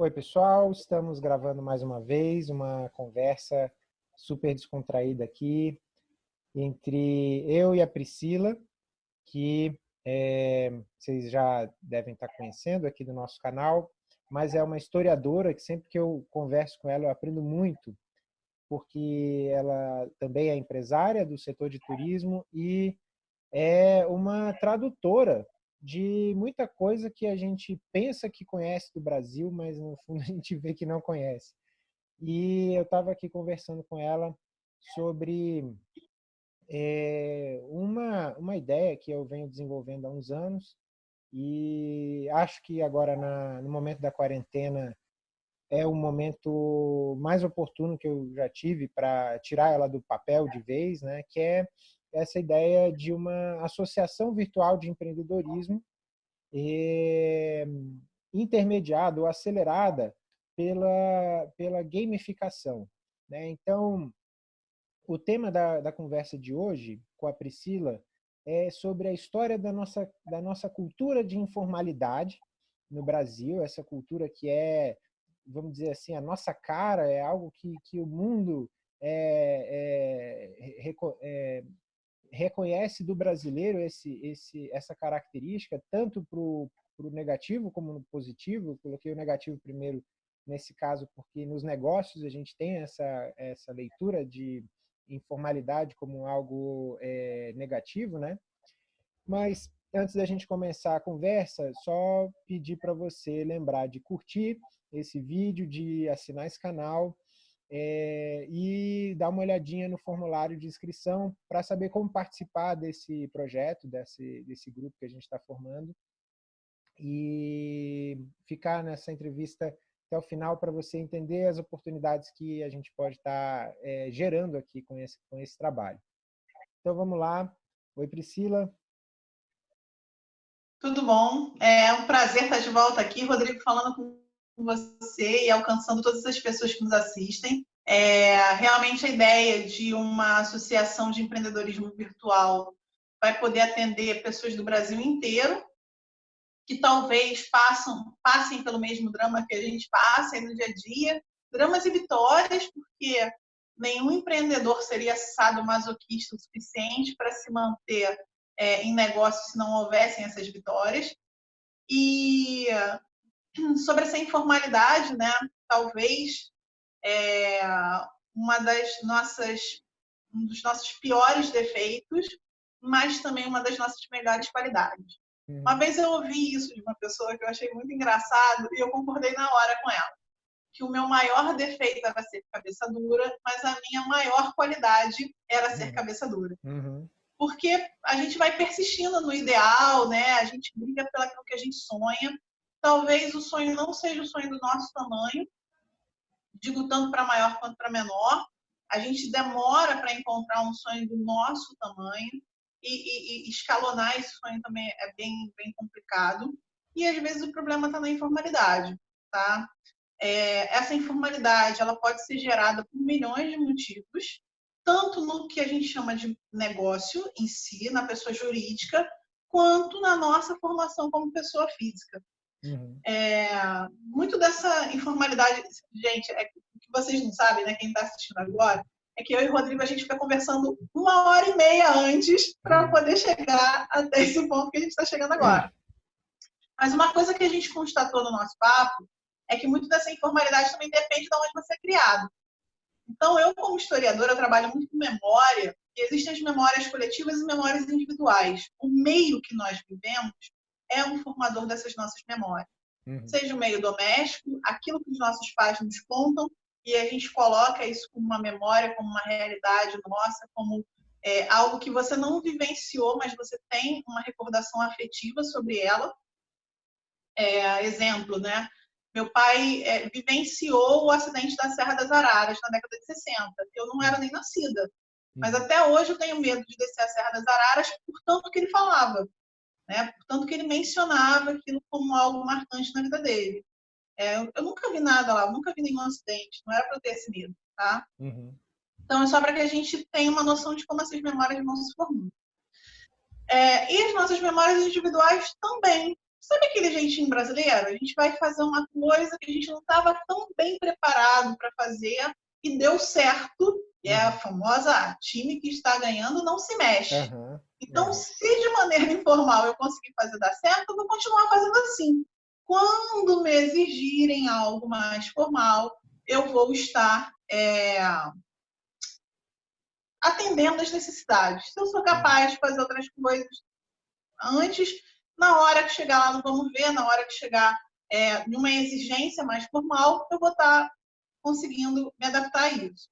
Oi, pessoal, estamos gravando mais uma vez uma conversa super descontraída aqui entre eu e a Priscila, que é, vocês já devem estar conhecendo aqui do nosso canal, mas é uma historiadora que sempre que eu converso com ela eu aprendo muito, porque ela também é empresária do setor de turismo e é uma tradutora de muita coisa que a gente pensa que conhece do Brasil, mas no fundo a gente vê que não conhece. E eu estava aqui conversando com ela sobre é, uma, uma ideia que eu venho desenvolvendo há uns anos e acho que agora, na, no momento da quarentena, é o momento mais oportuno que eu já tive para tirar ela do papel de vez, né? que é essa ideia de uma associação virtual de empreendedorismo eh, intermediada ou acelerada pela, pela gamificação. Né? Então, o tema da, da conversa de hoje com a Priscila é sobre a história da nossa, da nossa cultura de informalidade no Brasil, essa cultura que é, vamos dizer assim, a nossa cara, é algo que, que o mundo é, é, é, reconhece do brasileiro esse, esse, essa característica, tanto para o negativo como no positivo. Eu coloquei o negativo primeiro nesse caso, porque nos negócios a gente tem essa, essa leitura de informalidade como algo é, negativo, né? Mas antes da gente começar a conversa, só pedir para você lembrar de curtir esse vídeo, de assinar esse canal, é, e dar uma olhadinha no formulário de inscrição para saber como participar desse projeto, desse, desse grupo que a gente está formando e ficar nessa entrevista até o final para você entender as oportunidades que a gente pode estar tá, é, gerando aqui com esse, com esse trabalho. Então, vamos lá. Oi, Priscila. Tudo bom? É um prazer estar de volta aqui, Rodrigo, falando com você e alcançando todas as pessoas que nos assistem. É, realmente a ideia de uma associação de empreendedorismo virtual vai poder atender pessoas do Brasil inteiro que talvez passam, passem pelo mesmo drama que a gente passa no dia a dia, dramas e vitórias, porque nenhum empreendedor seria masoquista o suficiente para se manter é, em negócio se não houvessem essas vitórias. E sobre essa informalidade, né? Talvez é, uma das nossas um dos nossos piores defeitos, mas também uma das nossas melhores qualidades. Uhum. Uma vez eu ouvi isso de uma pessoa que eu achei muito engraçado e eu concordei na hora com ela, que o meu maior defeito era ser cabeça dura, mas a minha maior qualidade era ser uhum. cabeça dura. Uhum. Porque a gente vai persistindo no ideal, né? A gente briga pelo que a gente sonha Talvez o sonho não seja o sonho do nosso tamanho, digo tanto para maior quanto para menor. A gente demora para encontrar um sonho do nosso tamanho e, e, e, escalonar esse sonho também é bem, bem complicado. E às vezes o problema está na informalidade, tá? É, essa informalidade ela pode ser gerada por milhões de motivos, tanto no que a gente chama de negócio em si, na pessoa jurídica, quanto na nossa formação como pessoa física. Uhum. É, muito dessa informalidade, gente, é que vocês não sabem, né? Quem está assistindo agora, é que eu e o Rodrigo a gente fica conversando uma hora e meia antes para uhum. poder chegar até esse ponto que a gente está chegando agora. Uhum. Mas uma coisa que a gente constatou no nosso papo é que muito dessa informalidade também depende de onde você é criado. Então, eu, como historiadora, trabalho muito com memória, e existem as memórias coletivas e memórias individuais. O meio que nós vivemos é um formador dessas nossas memórias. Uhum. Seja o meio doméstico, aquilo que os nossos pais nos contam, e a gente coloca isso como uma memória, como uma realidade nossa, como é, algo que você não vivenciou, mas você tem uma recordação afetiva sobre ela. É, exemplo, né? Meu pai é, vivenciou o acidente da Serra das Araras na década de 60. Eu não era nem nascida. Mas uhum. até hoje eu tenho medo de descer a Serra das Araras por tanto que ele falava. Né? Portanto, que ele mencionava aquilo como algo marcante na vida dele. É, eu nunca vi nada lá, nunca vi nenhum acidente, não era para eu ter esse medo, tá? Uhum. Então, é só para que a gente tenha uma noção de como essas memórias vão se formando. É, e as nossas memórias individuais também, Sabe aquele jeitinho brasileiro? A gente vai fazer uma coisa que a gente não estava tão bem preparado para fazer e deu certo. E é a uhum. famosa time que está ganhando não se mexe. Uhum. Então, se de maneira informal eu conseguir fazer dar certo, eu vou continuar fazendo assim. Quando me exigirem algo mais formal, eu vou estar é, atendendo às necessidades. Se eu sou capaz de fazer outras coisas antes, na hora que chegar lá no vamos ver, na hora que chegar é, numa exigência mais formal, eu vou estar conseguindo me adaptar a isso.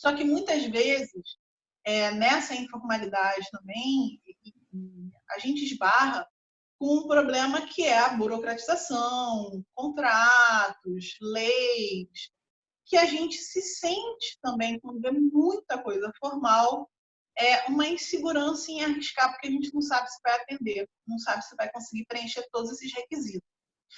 Só que muitas vezes, é, nessa informalidade também, a gente esbarra com um problema que é a burocratização, contratos, leis, que a gente se sente também, quando vê muita coisa formal, é uma insegurança em arriscar, porque a gente não sabe se vai atender, não sabe se vai conseguir preencher todos esses requisitos.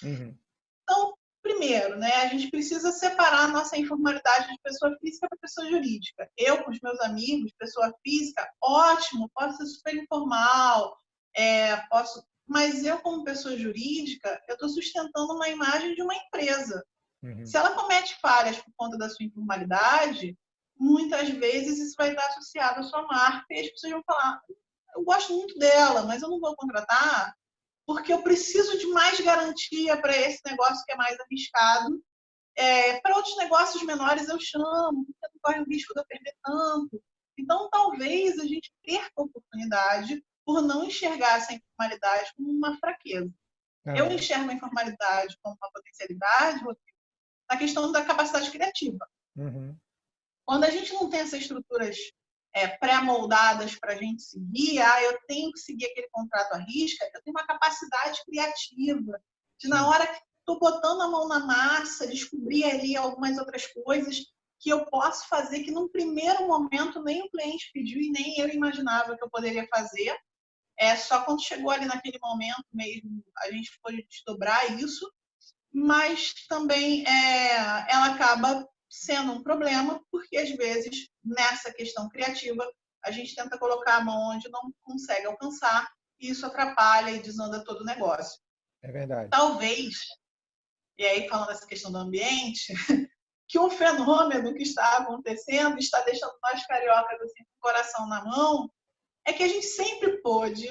Uhum. Então, primeiro, né, a gente precisa separar a nossa informalidade de pessoa física para pessoa jurídica. Eu, com os meus amigos, pessoa física, ótimo, posso ser super informal, é, posso, mas eu, como pessoa jurídica, eu estou sustentando uma imagem de uma empresa. Uhum. Se ela comete falhas por conta da sua informalidade, muitas vezes isso vai estar associado à sua marca e as pessoas vão falar: eu gosto muito dela, mas eu não vou contratar porque eu preciso de mais garantia para esse negócio que é mais arriscado. É, para outros negócios menores eu chamo, porque não corre o risco de eu perder tanto. Então, talvez a gente perca a oportunidade por não enxergar essa informalidade como uma fraqueza. É. Eu enxergo a informalidade como uma potencialidade, na questão da capacidade criativa. Uhum. Quando a gente não tem essas estruturas é, pré-moldadas para a gente seguir, ah, eu tenho que seguir aquele contrato à risca, eu tenho uma capacidade criativa de, na hora que estou botando a mão na massa, descobrir ali algumas outras coisas que eu posso fazer que num primeiro momento nem o cliente pediu e nem eu imaginava que eu poderia fazer. É só quando chegou ali naquele momento mesmo a gente pode desdobrar isso, mas também é, ela acaba sendo um problema, porque às vezes nessa questão criativa a gente tenta colocar a mão onde não consegue alcançar e isso atrapalha e desanda todo o negócio. É verdade. Talvez, e aí falando dessa questão do ambiente, que um fenômeno que está acontecendo está deixando nós cariocas assim, com o coração na mão, é que a gente sempre pôde,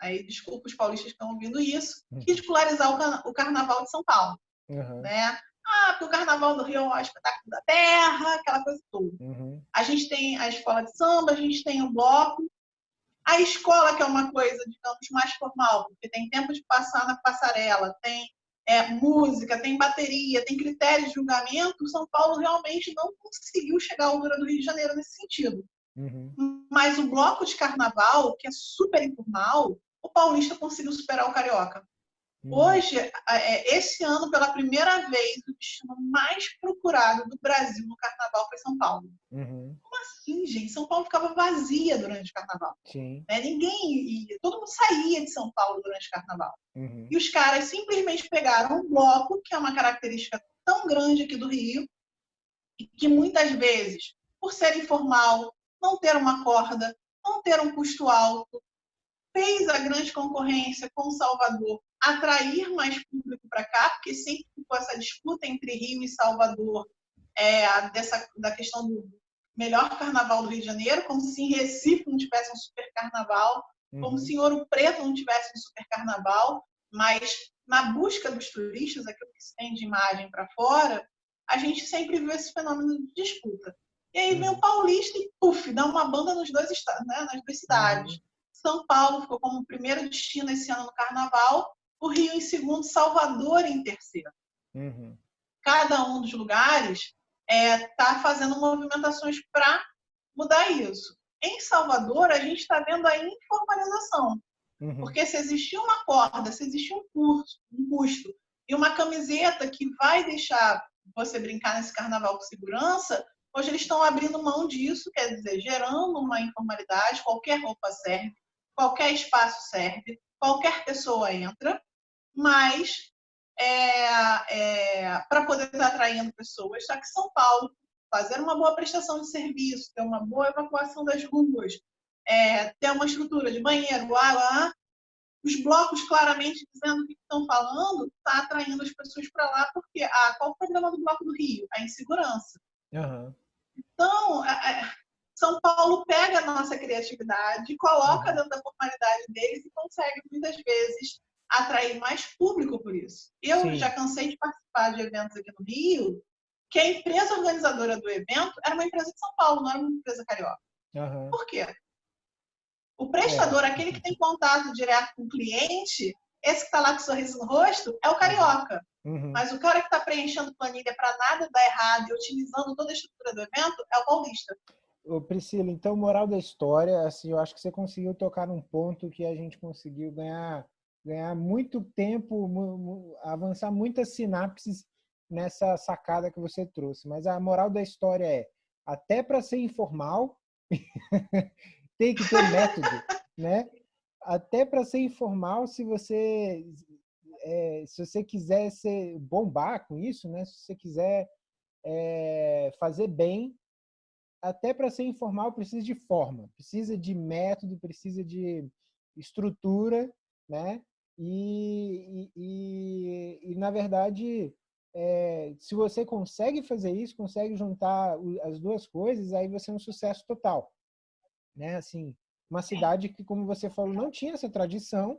aí desculpa os paulistas que estão ouvindo isso, uhum. ridicularizar o carnaval de São Paulo. Uhum. Né? Ah, porque o Carnaval do Rio é o espetáculo da terra, aquela coisa toda. Uhum. A gente tem a escola de samba, a gente tem o bloco. A escola, que é uma coisa, digamos, mais formal, porque tem tempo de passar na passarela, tem é, música, tem bateria, tem critérios de julgamento, São Paulo realmente não conseguiu chegar à altura do Rio de Janeiro nesse sentido. Uhum. Mas o bloco de carnaval, que é super informal, o paulista conseguiu superar o carioca. Uhum. Hoje, é, esse ano, pela primeira vez, o destino mais procurado do Brasil no carnaval foi São Paulo. Uhum. Como assim, gente? São Paulo ficava vazia durante o carnaval. Sim. Né? Ninguém ia, todo mundo saía de São Paulo durante o carnaval. Uhum. E os caras simplesmente pegaram um bloco, que é uma característica tão grande aqui do Rio, e que muitas vezes, por ser informal, não ter uma corda, não ter um custo alto, fez a grande concorrência com Salvador atrair mais público para cá, porque sempre ficou essa disputa entre Rio e Salvador é, dessa, da questão do melhor carnaval do Rio de Janeiro, como se em Recife não tivesse um super carnaval, uhum. como se em Ouro Preto não tivesse um super carnaval, mas na busca dos turistas, aquilo que se tem de imagem para fora, a gente sempre viu esse fenômeno de disputa. E aí vem o uhum. paulista e, puf, dá uma banda nos dois estados, né, nas duas cidades. Uhum. São Paulo ficou como primeiro destino esse ano no carnaval, o Rio em segundo, Salvador em terceiro. Uhum. Cada um dos lugares está é, tá fazendo movimentações para mudar isso. Em Salvador, a gente está vendo a informalização. Uhum. Porque se existir uma corda, se existir um, curso, um custo e uma camiseta que vai deixar você brincar nesse carnaval com segurança, hoje eles estão abrindo mão disso, quer dizer, gerando uma informalidade, qualquer roupa serve, qualquer espaço serve, qualquer pessoa entra, mas é, é, para poder estar atraindo pessoas. Só que São Paulo, fazer uma boa prestação de serviço, ter uma boa evacuação das ruas, é, ter uma estrutura de banheiro, água, os blocos claramente dizendo o que estão falando, está atraindo as pessoas para lá, porque ah, qual o problema do Bloco do Rio? A insegurança. Uhum. Então, São Paulo pega a nossa criatividade, coloca uhum. dentro da formalidade deles e consegue, muitas vezes, atrair mais público por isso. Eu Sim. já cansei de participar de eventos aqui no Rio, que a empresa organizadora do evento era uma empresa de São Paulo, não era uma empresa carioca. Uhum. Por quê? O prestador, é. aquele que tem contato direto com o cliente, esse que está lá com sorriso no rosto, é o carioca. Uhum. Mas o cara que está preenchendo planilha para nada dar errado e otimizando toda a estrutura do evento é o paulista. Ô Priscila, então, moral da história, assim, eu acho que você conseguiu tocar num ponto que a gente conseguiu ganhar, ganhar muito tempo, avançar muitas sinapses nessa sacada que você trouxe. Mas a moral da história é, até para ser informal, tem que ter método, né? Até para ser informal, se você é, se você quiser ser bombar com isso, né? Se você quiser é, fazer bem, até para ser informal precisa de forma, precisa de método, precisa de estrutura, né? E, e, e, e na verdade, é, se você consegue fazer isso, consegue juntar as duas coisas, aí você é um sucesso total né? Assim, uma cidade que, como você falou, não tinha essa tradição,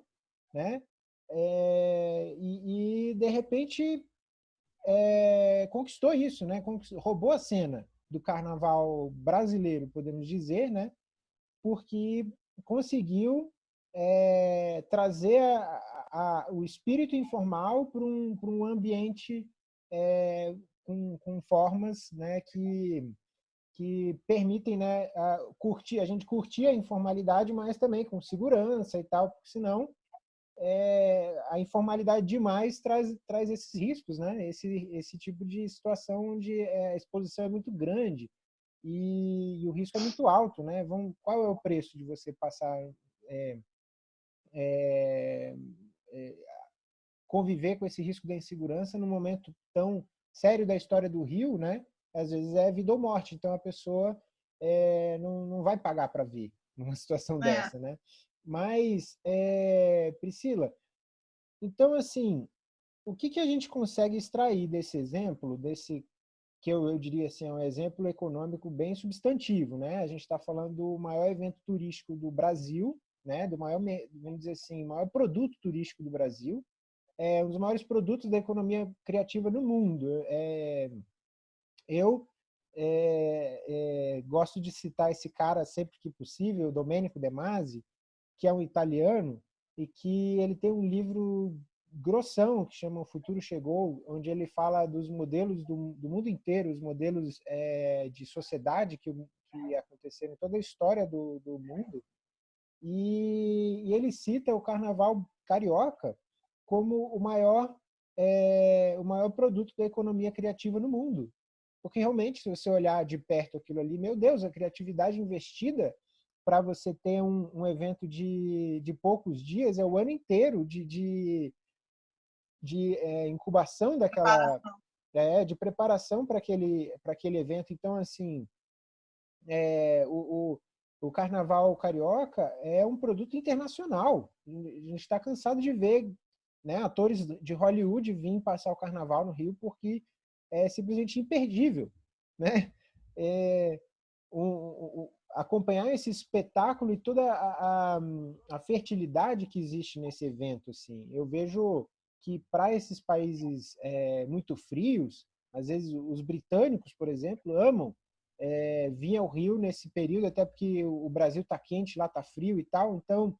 né? É, e, e, de repente é, conquistou isso, né? Roubou a cena do carnaval brasileiro, podemos dizer, né? Porque conseguiu é, trazer a, a, o espírito informal para um, um ambiente é, com, com formas né, que que permitem né, a, curtir, a gente curtir a informalidade, mas também com segurança e tal, porque senão é, a informalidade demais traz, traz esses riscos, né? esse, esse tipo de situação onde é, a exposição é muito grande e, e o risco é muito alto. Né? Vamos, qual é o preço de você passar é, é, é, conviver com esse risco da insegurança num momento tão sério da história do Rio, né? às vezes é vida ou morte. Então a pessoa é, não, não vai pagar para ver numa situação é. dessa, né? Mas, é, Priscila, então assim, o que, que a gente consegue extrair desse exemplo, desse que eu, eu diria assim, é um exemplo econômico bem substantivo, né? A gente está falando do maior evento turístico do Brasil, né? Do maior, vamos dizer assim, maior produto turístico do Brasil, é um dos maiores produtos da economia criativa no mundo. É, eu é, é, gosto de citar esse cara sempre que possível, Domenico De Masi, que é um italiano e que ele tem um livro grossão que chama O Futuro Chegou, onde ele fala dos modelos do, do mundo inteiro, os modelos é, de sociedade que, que aconteceram em toda a história do, do mundo. E, e, ele cita o Carnaval carioca como o maior é, o maior produto da economia criativa no mundo. Porque realmente, se você olhar de perto aquilo ali, meu Deus, a criatividade investida para você ter um, um, evento de, de poucos dias é o ano inteiro de, de, de é, incubação daquela. É, de preparação para aquele, aquele evento. Então, assim, é, o, o, o, Carnaval Carioca é um produto internacional. A gente está cansado de ver né, atores de Hollywood vir passar o Carnaval no Rio porque é simplesmente imperdível, né? É, um, acompanhar esse espetáculo e toda a, a, a, fertilidade que existe nesse evento, assim, eu vejo que para esses países é, muito frios, às vezes os britânicos, por exemplo, amam é, vir ao Rio nesse período, até porque o Brasil está quente, lá está frio e tal, então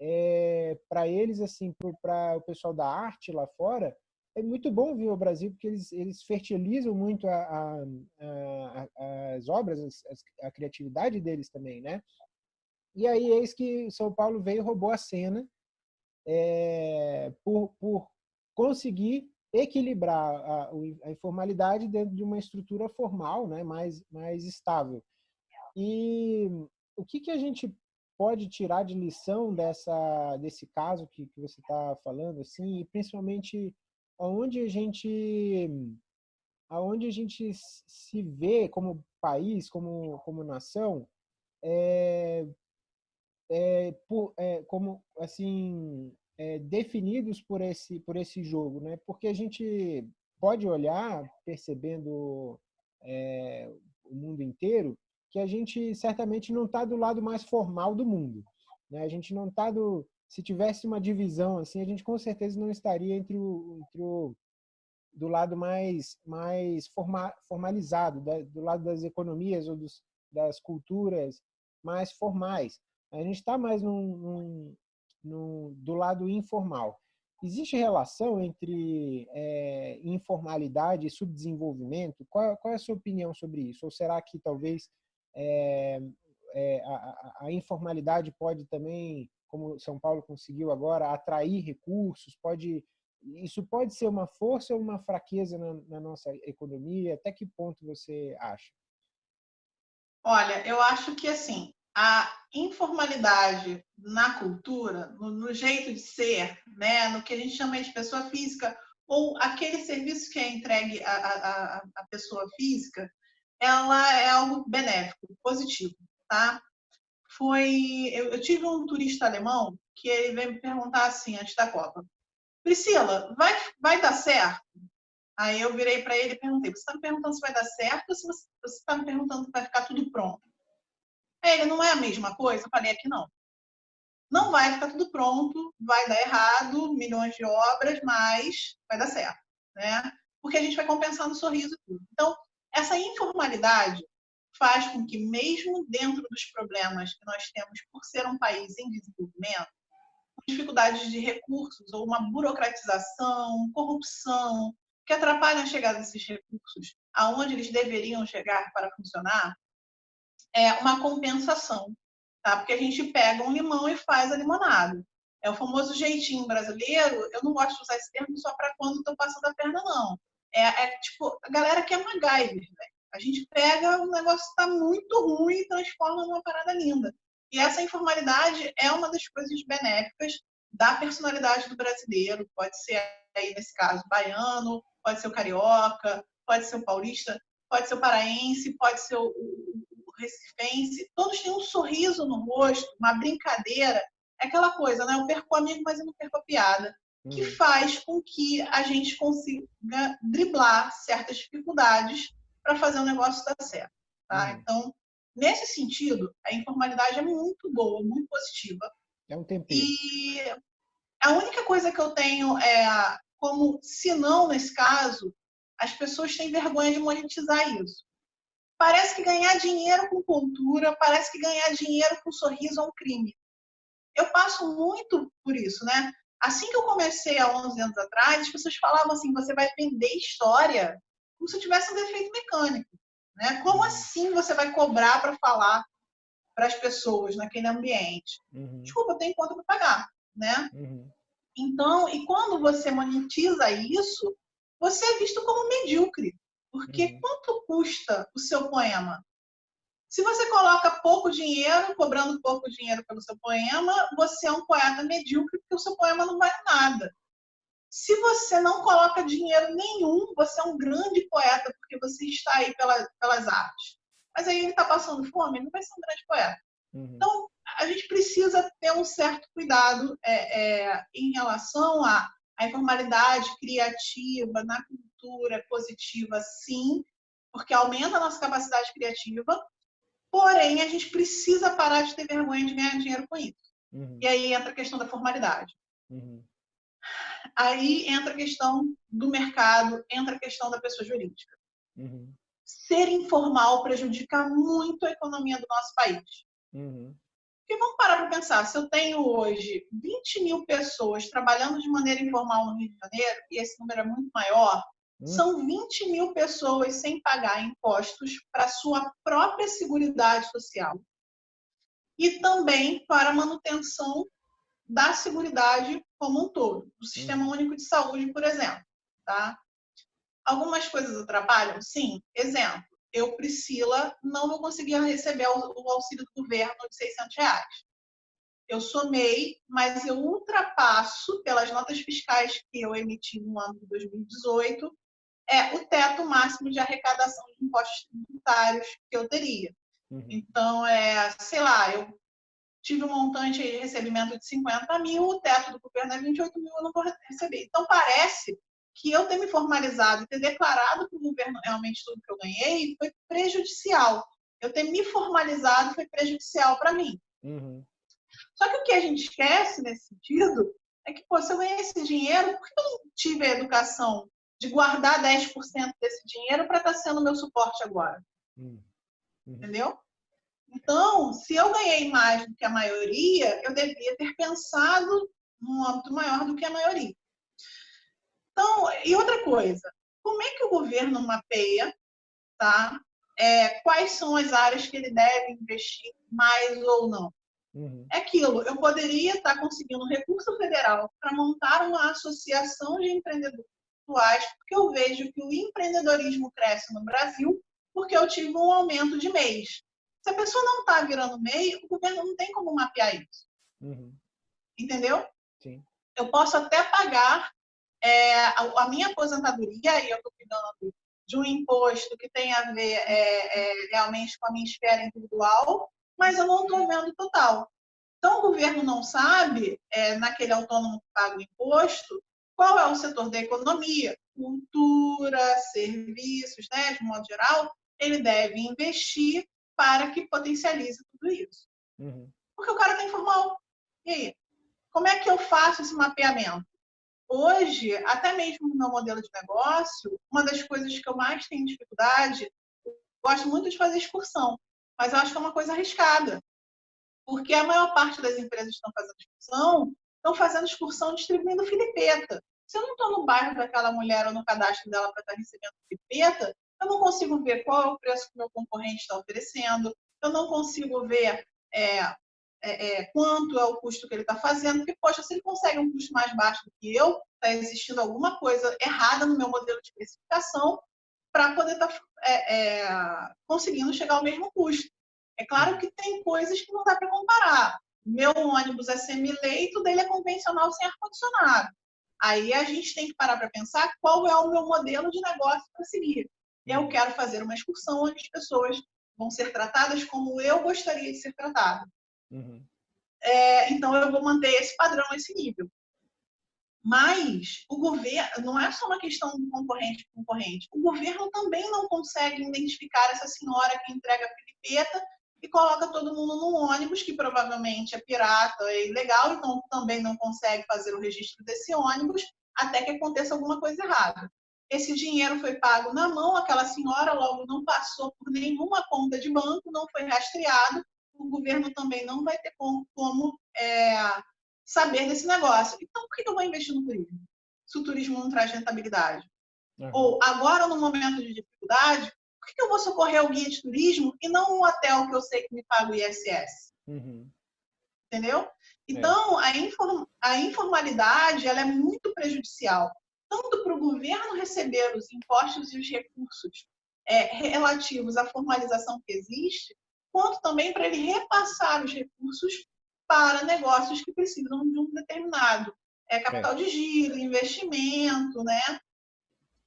é, para eles, assim, para o pessoal da arte lá fora, é muito bom vir ao Brasil porque eles, eles fertilizam muito a, a, a, as obras, a, a criatividade deles também, né? E aí eis que São Paulo veio e roubou a cena é, por, por conseguir equilibrar a, a, informalidade dentro de uma estrutura formal, né, mais, mais estável. E o que, que a gente pode tirar de lição dessa, desse caso que, que você está falando, assim, e principalmente aonde a gente aonde a gente se vê como país, como, como nação, é, é, por, é, como assim é, definidos por esse, por esse jogo, né? porque a gente pode olhar, percebendo é, o mundo inteiro, que a gente certamente não está do lado mais formal do mundo. Né? A gente não está do... Se tivesse uma divisão assim, a gente com certeza não estaria entre o, entre o do lado mais, mais forma, formalizado, da, do lado das economias ou dos, das culturas mais formais. A gente está mais num, num, num, do lado informal. Existe relação entre é, informalidade e subdesenvolvimento? Qual, qual, é a sua opinião sobre isso? Ou será que talvez é, é, a, a, informalidade pode também, como São Paulo conseguiu agora, atrair recursos? Pode isso pode ser uma força ou uma fraqueza na, na nossa economia? Até que ponto você acha? Olha, eu acho que assim a informalidade na cultura, no, no, jeito de ser, né, no que a gente chama de pessoa física, ou aquele serviço que é entregue à, à, à pessoa física, ela é algo benéfico, positivo, tá? Foi, eu, eu tive um turista alemão que ele veio me perguntar assim antes da Copa, Priscila, vai, vai dar certo? Aí eu virei para ele e perguntei: você está me perguntando se vai dar certo ou se você está me perguntando se vai ficar tudo pronto? Aí ele não é a mesma coisa? Eu falei: é que não. Não vai ficar tudo pronto, vai dar errado, milhões de obras, mas vai dar certo, né? Porque a gente vai compensando o sorriso tudo. Então, essa informalidade faz com que, mesmo dentro dos problemas que nós temos por ser um país em desenvolvimento, dificuldades de recursos ou uma burocratização, corrupção, que atrapalham a chegada desses recursos aonde eles deveriam chegar para funcionar, é uma compensação, tá? Porque a gente pega um limão e faz a limonada. É o famoso jeitinho brasileiro. Eu não gosto de usar esse termo só para quando estou passando a perna, não. É, é, tipo, a galera que é MacGyver, velho. A gente pega, o negócio está muito ruim e transforma numa parada linda. E essa informalidade é uma das coisas benéficas da personalidade do brasileiro. Pode ser, aí nesse caso, baiano, pode ser o carioca, pode ser o paulista, pode ser o paraense, pode ser o, o, o recifense. Todos têm um sorriso no rosto, uma brincadeira. É aquela coisa, né? Eu perco o amigo, mas eu não perco a piada. Que uhum. faz com que a gente consiga driblar certas dificuldades para fazer o negócio dar certo. Tá? Uhum. Então, Nesse sentido, a informalidade é muito boa, muito positiva. É um tempinho. E a única coisa que eu tenho é como, se não nesse caso, as pessoas têm vergonha de monetizar isso. Parece que ganhar dinheiro com cultura, parece que ganhar dinheiro com sorriso é um crime. Eu passo muito por isso, né? Assim que eu comecei há 11 anos atrás, as pessoas falavam assim: você vai vender história como se tivesse um defeito mecânico. Né? Como assim você vai cobrar para falar para as pessoas naquele ambiente? Uhum. Desculpa, eu tenho conta para pagar. Né? Uhum. Então, e quando você monetiza isso, você é visto como medíocre. Porque uhum. quanto custa o seu poema? Se você coloca pouco dinheiro, cobrando pouco dinheiro pelo seu poema, você é um poeta medíocre porque o seu poema não vale nada. Se você não coloca dinheiro nenhum, você é um grande poeta, porque você está aí pela, pelas artes. Mas aí ele está passando fome, ele não vai ser um grande poeta. Uhum. Então, a gente precisa ter um certo cuidado é, é, em relação à, à informalidade criativa, na cultura positiva, sim, porque aumenta a nossa capacidade criativa, porém, a gente precisa parar de ter vergonha de ganhar dinheiro com isso. Uhum. E aí entra a questão da formalidade. Uhum. Aí entra a questão do mercado, entra a questão da pessoa jurídica. Uhum. Ser informal prejudica muito a economia do nosso país. Uhum. Porque vamos parar para pensar, se eu tenho hoje 20 mil pessoas trabalhando de maneira informal no Rio de Janeiro, e esse número é muito maior, uhum. são 20 mil pessoas sem pagar impostos para sua própria seguridade social e também para a manutenção da seguridade como um todo, do Sistema uhum. Único de Saúde, por exemplo. Tá? Algumas coisas atrapalham? Sim. Exemplo, eu, Priscila, não vou conseguir receber o auxílio do governo de 600 reais. Eu somei, mas eu ultrapasso, pelas notas fiscais que eu emiti no ano de 2018, é o teto máximo de arrecadação de impostos tributários que eu teria. Uhum. Então, é, sei lá, eu tive um montante de recebimento de 50 mil, o teto do governo é 28 mil, eu não vou receber. Então, parece que eu ter me formalizado e ter declarado para o governo realmente tudo que eu ganhei foi prejudicial. Eu ter me formalizado foi prejudicial para mim. Uhum. Só que o que a gente esquece nesse sentido é que, pô, se eu ganhei esse dinheiro, por que eu não tive a educação de guardar 10% desse dinheiro para estar tá sendo meu suporte agora? Uhum. Entendeu? Então, se eu ganhei mais do que a maioria, eu devia ter pensado num âmbito maior do que a maioria. Então, e outra coisa, como é que o governo mapeia tá? É, quais são as áreas que ele deve investir mais ou não? Uhum. É aquilo, eu poderia estar conseguindo recurso federal para montar uma associação de empreendedores porque eu vejo que o empreendedorismo cresce no Brasil porque eu tive um aumento de mês. Se a pessoa não está virando MEI, o governo não tem como mapear isso. Uhum. Entendeu? Sim. Eu posso até pagar é, a, a, minha aposentadoria, e eu estou cuidando de um imposto que tem a ver é, é, realmente com a minha esfera individual, mas eu não estou vendo total. Então, o governo não sabe, é, naquele autônomo que paga o imposto, qual é o setor da economia, cultura, serviços, né, de modo geral, ele deve investir para que potencialize tudo isso. Uhum. Porque o cara está informal. E aí? Como é que eu faço esse mapeamento? Hoje, até mesmo no meu modelo de negócio, uma das coisas que eu mais tenho dificuldade, eu gosto muito de fazer excursão, mas eu acho que é uma coisa arriscada. Porque a maior parte das empresas que estão fazendo excursão, estão fazendo excursão distribuindo filipeta. Se eu não estou no bairro daquela mulher ou no cadastro dela para estar tá recebendo filipeta, eu não consigo ver qual é o preço que o meu concorrente está oferecendo, eu não consigo ver é, é, é, quanto é o custo que ele está fazendo, porque, poxa, se ele consegue um custo mais baixo do que eu, está existindo alguma coisa errada no meu modelo de precificação para poder estar tá, é, é, conseguindo chegar ao mesmo custo. É claro que tem coisas que não dá para comparar. Meu ônibus é semi-leito, dele é convencional sem ar-condicionado. Aí a gente tem que parar para pensar qual é o meu modelo de negócio para seguir eu quero fazer uma excursão onde as pessoas vão ser tratadas como eu gostaria de ser tratada. Uhum. É, então, eu vou manter esse padrão, esse nível. Mas o governo, não é só uma questão do concorrente concorrente, o governo também não consegue identificar essa senhora que entrega a filipeta e coloca todo mundo num ônibus, que provavelmente é pirata, é ilegal, então também não consegue fazer o registro desse ônibus até que aconteça alguma coisa errada. Esse dinheiro foi pago na mão, aquela senhora logo não passou por nenhuma conta de banco, não foi rastreado, o governo também não vai ter como, como é, saber desse negócio. Então, por que eu vou investir no turismo? Se o turismo não traz rentabilidade. Uhum. Ou agora, no momento de dificuldade, por que eu vou socorrer o guia de turismo e não um hotel que eu sei que me paga o ISS? Uhum. Entendeu? Então, é. a, inform a informalidade ela é muito prejudicial tanto para o governo receber os impostos e os recursos é, relativos à formalização que existe, quanto também para ele repassar os recursos para negócios que precisam de um determinado é, capital é. de giro, investimento, né?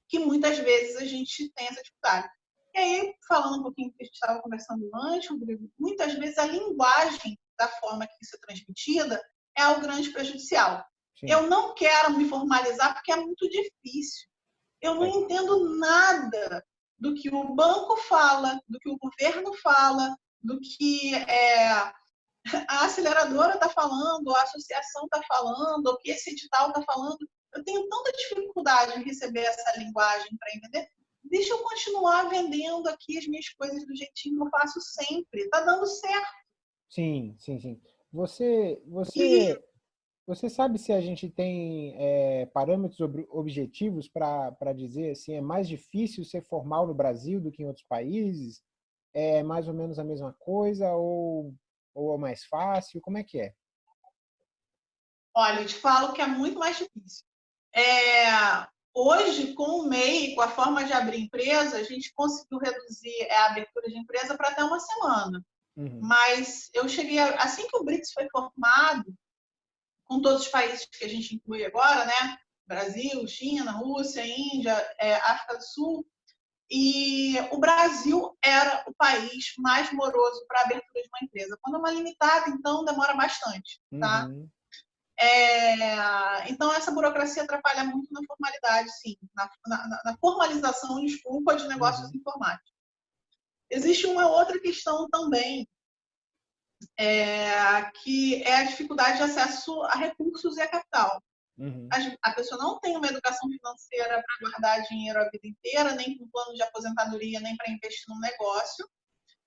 Que muitas vezes a gente tem essa dificuldade. E aí, falando um pouquinho que a gente estava conversando antes, Rodrigo, muitas vezes a linguagem da forma que isso é transmitida é o grande prejudicial. Sim. Eu não quero me formalizar porque é muito difícil. Eu não é. entendo nada do que o banco fala, do que o governo fala, do que é, a aceleradora está falando, a associação está falando, o que esse edital está falando. Eu tenho tanta dificuldade em receber essa linguagem para entender. Deixa eu continuar vendendo aqui as minhas coisas do jeitinho que eu faço sempre. Está dando certo. Sim, sim, sim. Você, você, e... Você sabe se a gente tem é, parâmetros objetivos para dizer assim, é mais difícil ser formal no Brasil do que em outros países? É mais ou menos a mesma coisa ou, ou é mais fácil? Como é que é? Olha, eu te falo que é muito mais difícil. É, hoje, com o MEI, com a forma de abrir empresa, a gente conseguiu reduzir a abertura de empresa para até uma semana. Uhum. Mas eu cheguei, a, assim que o BRICS foi formado, com todos os países que a gente inclui agora, né? Brasil, China, Rússia, Índia, é, África do Sul, e o Brasil era o país mais moroso para a abertura de uma empresa. Quando é uma limitada, então demora bastante, tá? Uhum. É, então, essa burocracia atrapalha muito na formalidade, sim, na, na, na formalização, desculpa, de negócios uhum. informáticos. Existe uma outra questão também, é, que é a dificuldade de acesso a recursos e a capital. Uhum. A, a, pessoa não tem uma educação financeira para guardar dinheiro a vida inteira, nem com plano de aposentadoria, nem para investir num negócio.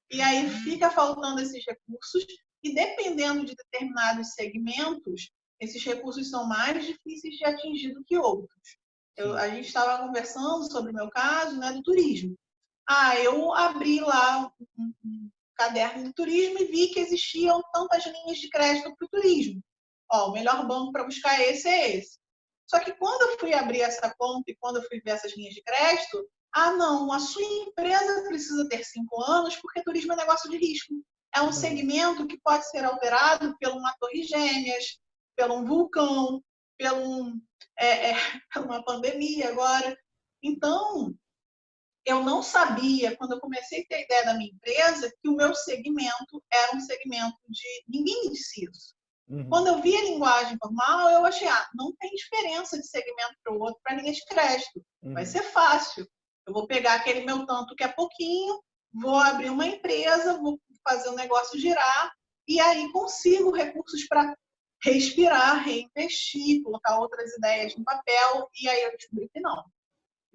E aí uhum. fica faltando esses recursos, e dependendo de determinados segmentos, esses recursos são mais difíceis de atingir do que outros. Eu, a gente estava conversando sobre o meu caso né, do turismo. Ah, eu abri lá um, um caderno de turismo e vi que existiam tantas linhas de crédito para o turismo. Ó, o melhor banco para buscar esse é esse. Só que quando eu fui abrir essa conta e quando eu fui ver essas linhas de crédito, ah, não, a sua empresa precisa ter cinco anos porque turismo é negócio de risco. É um uhum. segmento que pode ser alterado por uma torre gêmeas, pelo um vulcão, pelo é, é, uma pandemia agora. Então, eu não sabia, quando eu comecei a ter a ideia da minha empresa, que o meu segmento era um segmento de. Ninguém me disse isso. Uhum. Quando eu vi a linguagem formal, eu achei, ah, não tem diferença de segmento para o outro para linha de crédito. Uhum. Vai ser fácil. Eu vou pegar aquele meu tanto que é pouquinho, vou abrir uma empresa, vou fazer o negócio girar e aí consigo recursos para respirar, reinvestir, colocar outras ideias no papel, e aí eu descobri que não.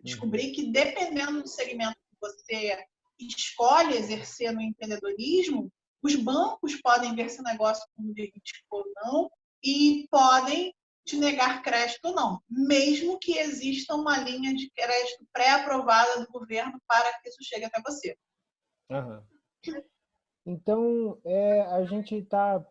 Descobri uhum. que dependendo do segmento que você escolhe exercer no empreendedorismo, os bancos podem ver se negócio como jurídico ou não e podem te negar crédito ou não, mesmo que exista uma linha de crédito pré-aprovada do governo para que isso chegue até você. Uhum. Então, é, a gente está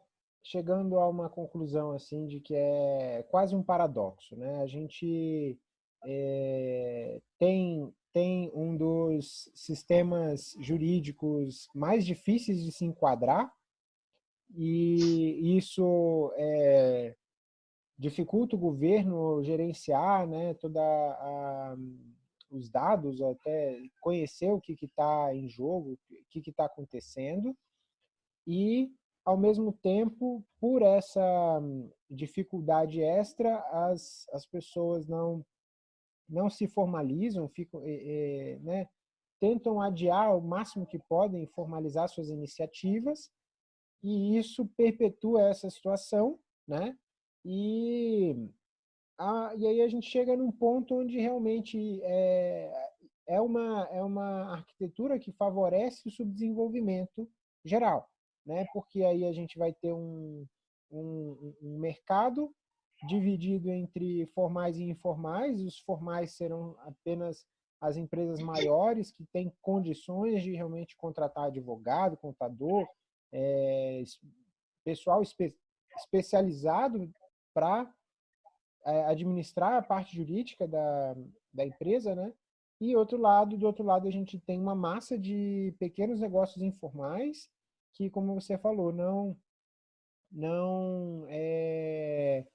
chegando a uma conclusão assim de que é quase um paradoxo, né? A gente é, tem tem um dos sistemas jurídicos mais difíceis de se enquadrar e isso é, dificulta o governo gerenciar né, toda a, os dados, até conhecer o que está em jogo, o que está acontecendo e ao mesmo tempo, por essa dificuldade extra, as, as pessoas não, não se formalizam, ficam, é, né, tentam adiar o máximo que podem formalizar suas iniciativas, e isso perpetua essa situação, né? E, a, e aí a gente chega num ponto onde realmente é, é, uma, é uma arquitetura que favorece o subdesenvolvimento geral né? porque aí a gente vai ter um, um, um mercado dividido entre formais e informais, os formais serão apenas as empresas maiores que têm condições de realmente contratar advogado, contador, é, pessoal espe especializado para é, administrar a parte jurídica da, da empresa, né? E outro lado, do outro lado, a gente tem uma massa de pequenos negócios informais que, como você falou, não não é,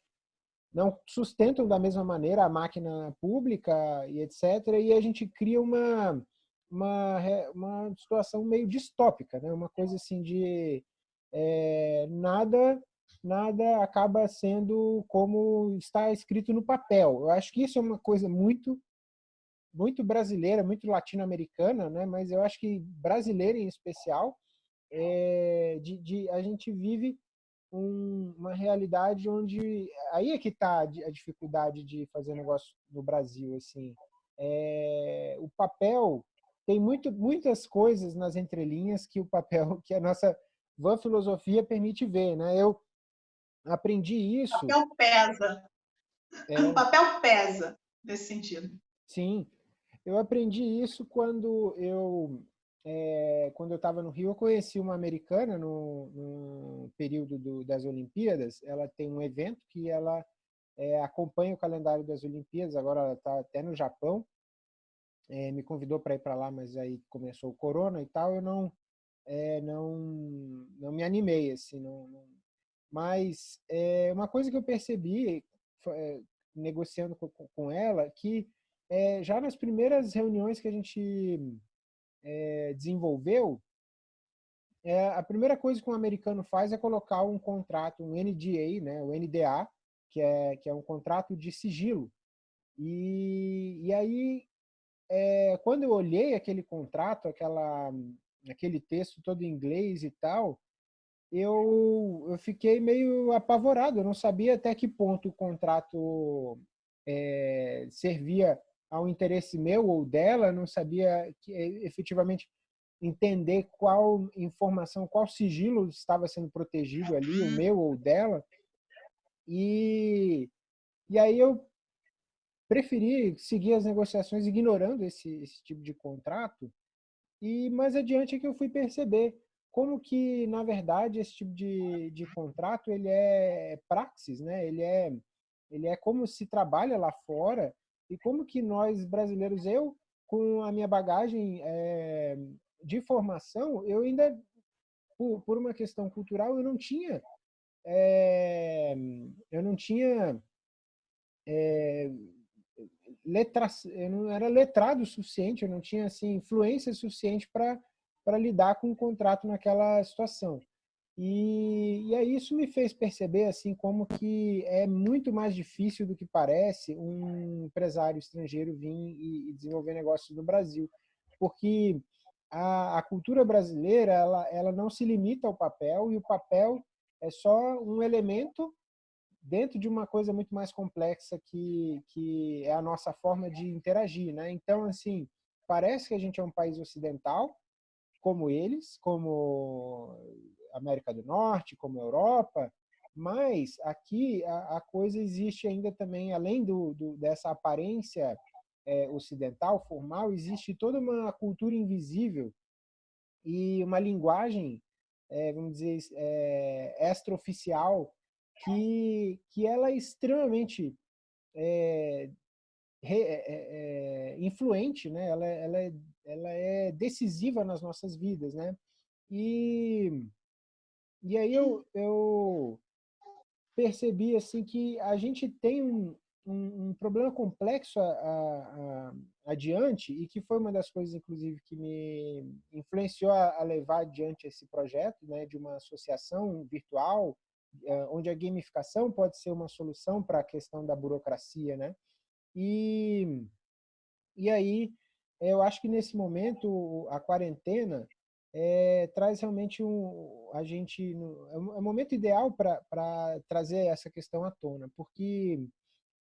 não sustentam da mesma maneira a máquina pública e etc. E a gente cria uma uma, uma situação meio distópica, né? Uma coisa assim de é, nada nada acaba sendo como está escrito no papel. Eu acho que isso é uma coisa muito muito brasileira, muito latino-americana, né? Mas eu acho que brasileira em especial, é, de, de, a gente vive um, uma realidade onde aí é que está a dificuldade de fazer negócio no Brasil assim. É, o papel tem muito, muitas coisas nas entrelinhas que o papel que a nossa van filosofia permite ver né? Eu aprendi isso. O papel pesa. É, o papel pesa nesse sentido. Sim. Eu aprendi isso quando eu é, quando eu estava no Rio, eu conheci uma americana no, no período do, das Olimpíadas. Ela tem um evento que ela é, acompanha o calendário das Olimpíadas, agora ela está até no Japão. É, me convidou para ir para lá, mas aí começou o corona e tal, eu não é, não não me animei assim, não, não... mas é, uma coisa que eu percebi é, negociando com, com ela que já nas primeiras reuniões que a gente é, desenvolveu, é, a primeira coisa que um americano faz é colocar um contrato, um NDA, né, o NDA, que é, que é um contrato de sigilo. E, e aí, é, quando eu olhei aquele contrato, aquela, aquele texto todo em inglês e tal, eu, eu fiquei meio apavorado, eu não sabia até que ponto o contrato é, servia ao interesse meu ou dela, não sabia que, efetivamente entender qual informação, qual sigilo estava sendo protegido ali, o meu ou dela. E, e aí eu preferi seguir as negociações ignorando esse, esse tipo de contrato. E mais adiante é que eu fui perceber como que, na verdade, esse tipo de, de contrato ele é praxis, né? ele, é, ele é como se trabalha lá fora e como que nós brasileiros, eu, com a minha bagagem é, de formação, eu ainda, por, por, uma questão cultural, eu não tinha, é, eu não tinha é, letra, eu não era letrado o suficiente, eu não tinha assim influência suficiente para para lidar com o contrato naquela situação. E, e aí isso me fez perceber assim como que é muito mais difícil do que parece um empresário estrangeiro vir e, e desenvolver negócios no Brasil, porque a, a, cultura brasileira ela, ela não se limita ao papel e o papel é só um elemento dentro de uma coisa muito mais complexa que, que é a nossa forma de interagir, né? Então assim parece que a gente é um país ocidental como eles, como América do Norte, como Europa, mas aqui a, a coisa existe ainda também, além do, do dessa aparência é, ocidental, formal, existe toda uma cultura invisível e uma linguagem, é, vamos dizer, é, extraoficial, que, que ela é extremamente é, re, é, é, influente, né? ela, ela, é, ela é decisiva nas nossas vidas. Né? E e aí eu, eu percebi assim que a gente tem um, um, um problema complexo a, a, a, adiante e que foi uma das coisas, inclusive, que me influenciou a, levar adiante esse projeto né, de uma associação virtual, é, onde a gamificação pode ser uma solução para a questão da burocracia. Né? E, e aí, eu acho que nesse momento, a quarentena é, traz realmente um, a gente é é momento ideal para trazer essa questão à tona, porque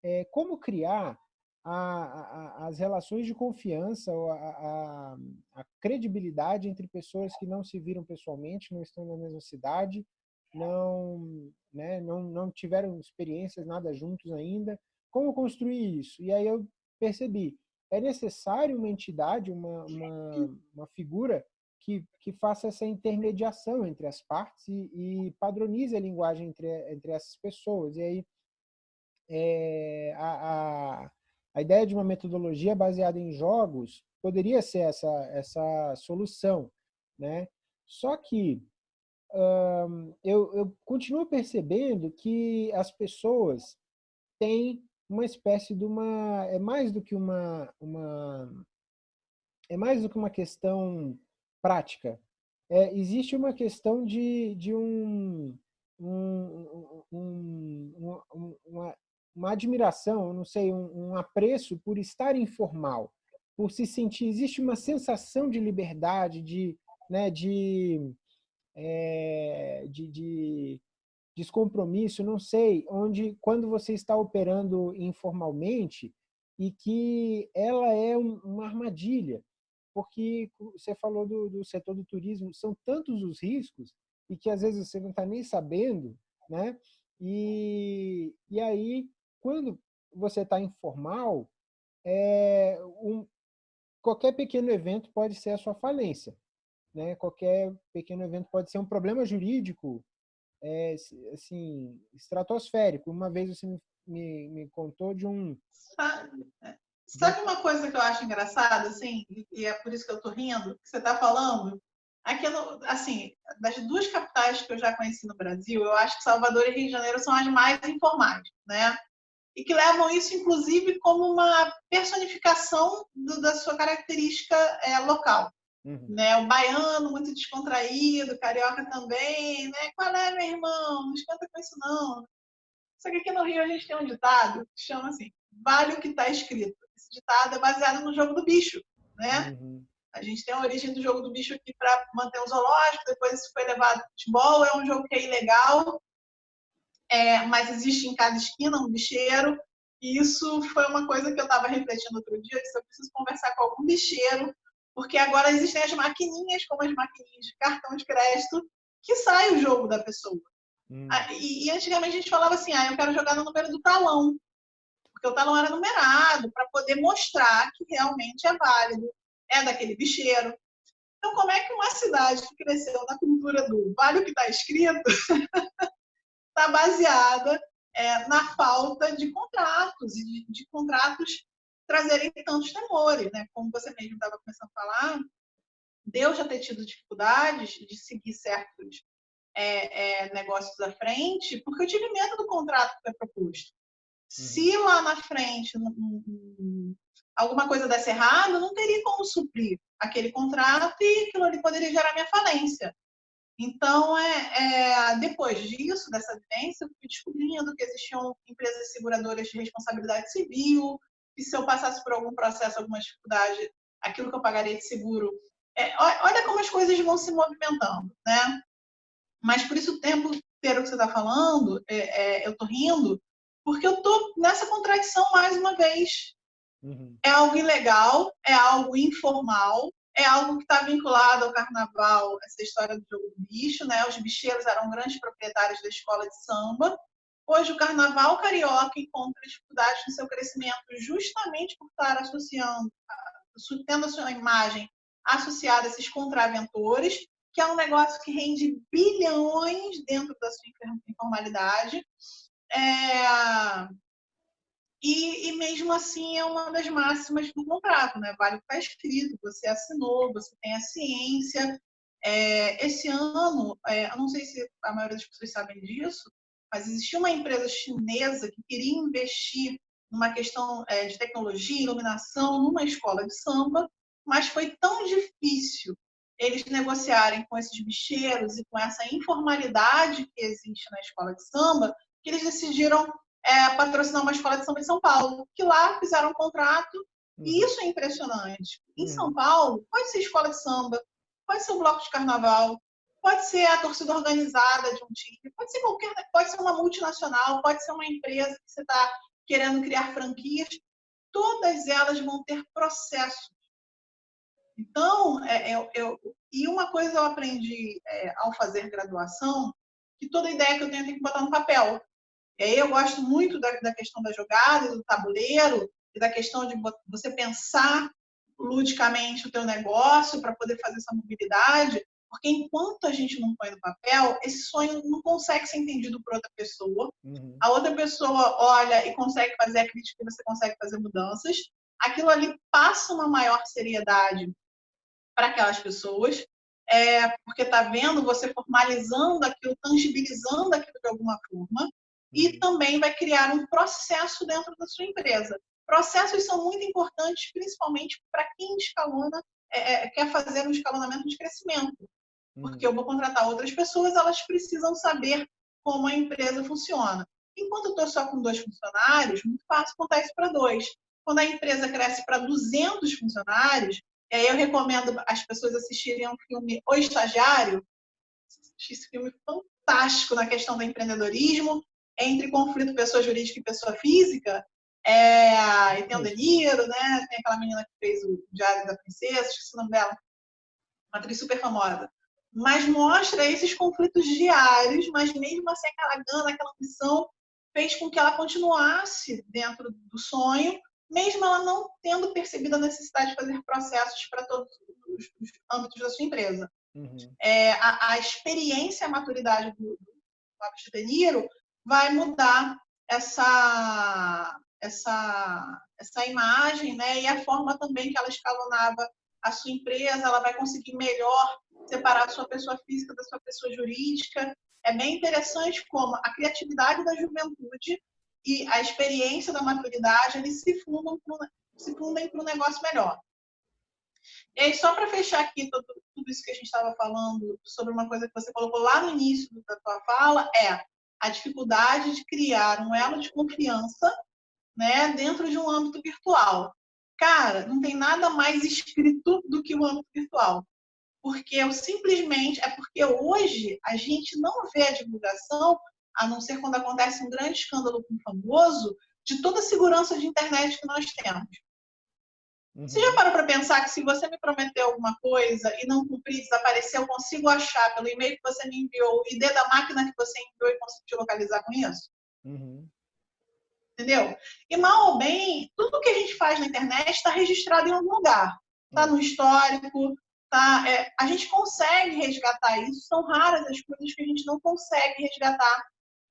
é, como criar a, a, as relações de confiança, a, a, credibilidade entre pessoas que não se viram pessoalmente, não estão na mesma cidade, não, né, não, não tiveram experiências nada juntos ainda, como construir isso? E aí eu percebi, é necessário uma entidade, uma, uma, uma figura que, que faça essa intermediação entre as partes e, e padronize a linguagem entre, entre essas pessoas. E aí, é, a, a, a ideia de uma metodologia baseada em jogos poderia ser essa, essa solução. Né? Só que eu, eu continuo percebendo que as pessoas têm uma espécie de uma... É mais do que uma... uma é mais do que uma questão prática. É, existe uma questão de, de um, um, um, uma, uma, admiração, não sei, um, apreço por estar informal, por se sentir, existe uma sensação de liberdade, de, né, de, é, de, de descompromisso, não sei, onde quando você está operando informalmente e que ela é uma armadilha porque você falou do, do setor do turismo, são tantos os riscos e que às vezes você não está nem sabendo, né? E, e aí, quando você está informal, é, um, qualquer pequeno evento pode ser a sua falência. Né? Qualquer pequeno evento pode ser um problema jurídico é, assim, estratosférico. Uma vez você me, me, me contou de um... Sabe uma coisa que eu acho engraçada, assim, e é por isso que eu tô rindo, que você está falando? Aquilo, assim, das duas capitais que eu já conheci no Brasil, eu acho que Salvador e Rio de Janeiro são as mais informais, né? e que levam isso, inclusive, como uma personificação do, da sua característica é, local. Uhum. Né? O baiano, muito descontraído, o carioca também, né? Qual é, meu irmão? Não esquenta com isso, não. Só que aqui no Rio a gente tem um ditado que chama assim, vale o que está escrito. Ditado é baseado no jogo do bicho, né? Uhum. A gente tem a origem do jogo do bicho aqui para manter o zoológico, depois isso foi levado para futebol, é um jogo que é ilegal, é, mas existe em cada esquina um bicheiro, e isso foi uma coisa que eu estava refletindo outro dia, eu preciso conversar com algum bicheiro, porque agora existem as maquininhas, como as maquininhas de cartão de crédito, que sai o jogo da pessoa. Hum. Ah, e, e, antigamente a gente falava assim, ah, eu quero jogar no número do talão, porque o talão era numerado, para poder mostrar que realmente é válido, é daquele bicheiro. Então, como é que uma cidade que cresceu na cultura do vale o que está escrito está baseada é, na falta de contratos, e de, de, contratos trazerem tantos temores, né? Como você mesmo estava começando a falar, Deus já ter tido dificuldades de seguir certos é, é, negócios à frente, porque eu tive medo do contrato que foi proposto. Uhum. Se lá na frente alguma coisa desse errado, não teria como suprir aquele contrato e aquilo ali poderia gerar minha falência. Então, é, é, depois disso, dessa vivência, eu fui descobrindo que existiam empresas seguradoras de responsabilidade civil, que se eu passasse por algum processo, alguma dificuldade, aquilo que eu pagaria de seguro. É, olha como as coisas vão se movimentando, né? Mas por isso o tempo inteiro que você está falando, é, é, eu estou rindo, porque eu estou nessa contradição mais uma vez. Uhum. É algo ilegal, é algo informal, é algo que está vinculado ao carnaval, essa história do jogo do bicho, né? Os bicheiros eram grandes proprietários da escola de samba. Hoje o carnaval carioca encontra dificuldades no seu crescimento justamente por estar associando, tendo a sua imagem associada a esses contraventores, que é um negócio que rende bilhões dentro da sua informalidade. É... E, e, mesmo assim é uma das máximas do contrato, né? Vale o que está escrito, você assinou, você tem a ciência. É, esse ano, é, eu não sei se a maioria das pessoas sabem disso, mas existia uma empresa chinesa que queria investir numa questão é, de tecnologia, iluminação, numa escola de samba, mas foi tão difícil eles negociarem com esses bicheiros e com essa informalidade que existe na escola de samba, que eles decidiram é, patrocinar uma escola de samba em São Paulo, que lá fizeram um contrato, uhum. e isso é impressionante. Em uhum. São Paulo, pode ser escola de samba, pode ser um bloco de carnaval, pode ser a torcida organizada de um time, pode ser qualquer, pode ser uma multinacional, pode ser uma empresa que você está querendo criar franquias, todas elas vão ter processos então, é, eu, eu, e uma coisa eu aprendi é, ao fazer graduação, que toda ideia que eu tenho tem que botar no papel. E aí eu gosto muito da, da questão da jogada, do tabuleiro, e da questão de você pensar ludicamente o teu negócio para poder fazer essa mobilidade, porque enquanto a gente não põe no papel, esse sonho não consegue ser entendido por outra pessoa. Uhum. A outra pessoa olha e consegue fazer a crítica e você consegue fazer mudanças. Aquilo ali passa uma maior seriedade para aquelas pessoas, é, porque está vendo você formalizando aquilo, tangibilizando aquilo de alguma forma, e uhum. também vai criar um processo dentro da sua empresa. Processos são muito importantes, principalmente para quem escalona, é, é, quer fazer um escalonamento de crescimento. Porque eu vou contratar outras pessoas, elas precisam saber como a empresa funciona. Enquanto eu estou só com dois funcionários, muito fácil contar isso para dois. Quando a empresa cresce para 200 funcionários, é, eu recomendo as pessoas assistirem um filme O Estagiário. Esse filme fantástico na questão do empreendedorismo, entre conflito pessoa jurídica e pessoa física. É, e tem o De Niro, né? Tem aquela menina que fez o Diário da Princesa, esqueci o nome dela. Uma atriz super famosa. Mas mostra esses conflitos diários, mas mesmo assim aquela gana, aquela ambição fez com que ela continuasse dentro do sonho mesmo ela não tendo percebido a necessidade de fazer processos para todos os, os âmbitos da sua empresa. Uhum. É, a, a, experiência, a maturidade do, do De Niro vai mudar essa, essa, essa imagem, né? E a forma também que ela escalonava a sua empresa, ela vai conseguir melhor separar a sua pessoa física da sua pessoa jurídica. É bem interessante como a criatividade da juventude e a experiência da maturidade, eles se fundam se fundem para um negócio melhor. E aí, só para fechar aqui tudo, tudo, isso que a gente estava falando sobre uma coisa que você colocou lá no início da tua fala, é a dificuldade de criar um elo de confiança né, dentro de um âmbito virtual. Cara, não tem nada mais escrito do que o âmbito virtual. Porque eu simplesmente, é porque hoje a gente não vê a divulgação, a não ser quando acontece um grande escândalo com um famoso, de toda a segurança de internet que nós temos. Uhum. Você já parou para pensar que se você me prometeu alguma coisa e não cumprir, desaparecer, eu consigo achar pelo e-mail que você me enviou, o ID da máquina que você enviou e consigo te localizar com isso? Uhum. Entendeu? E mal ou bem, tudo que a gente faz na internet está registrado em algum lugar. Está no histórico, tá, é, a gente consegue resgatar isso. São raras as coisas que a gente não consegue resgatar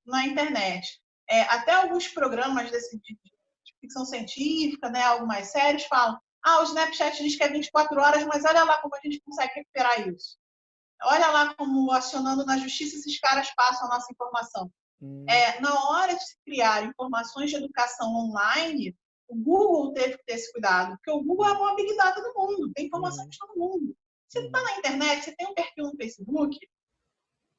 na internet. É, até alguns programas desse, de, de ficção científica, né, algo mais sérios, falam ah, o Snapchat diz que é 24 horas, mas olha lá como a gente consegue recuperar isso. Olha lá como, acionando na justiça, esses caras passam a nossa informação. Hum. É, na hora de se criar informações de educação online, o Google teve que ter esse cuidado, porque o Google é a maior big data do mundo, tem informações de todo mundo. Se está na internet, você tem um perfil no Facebook,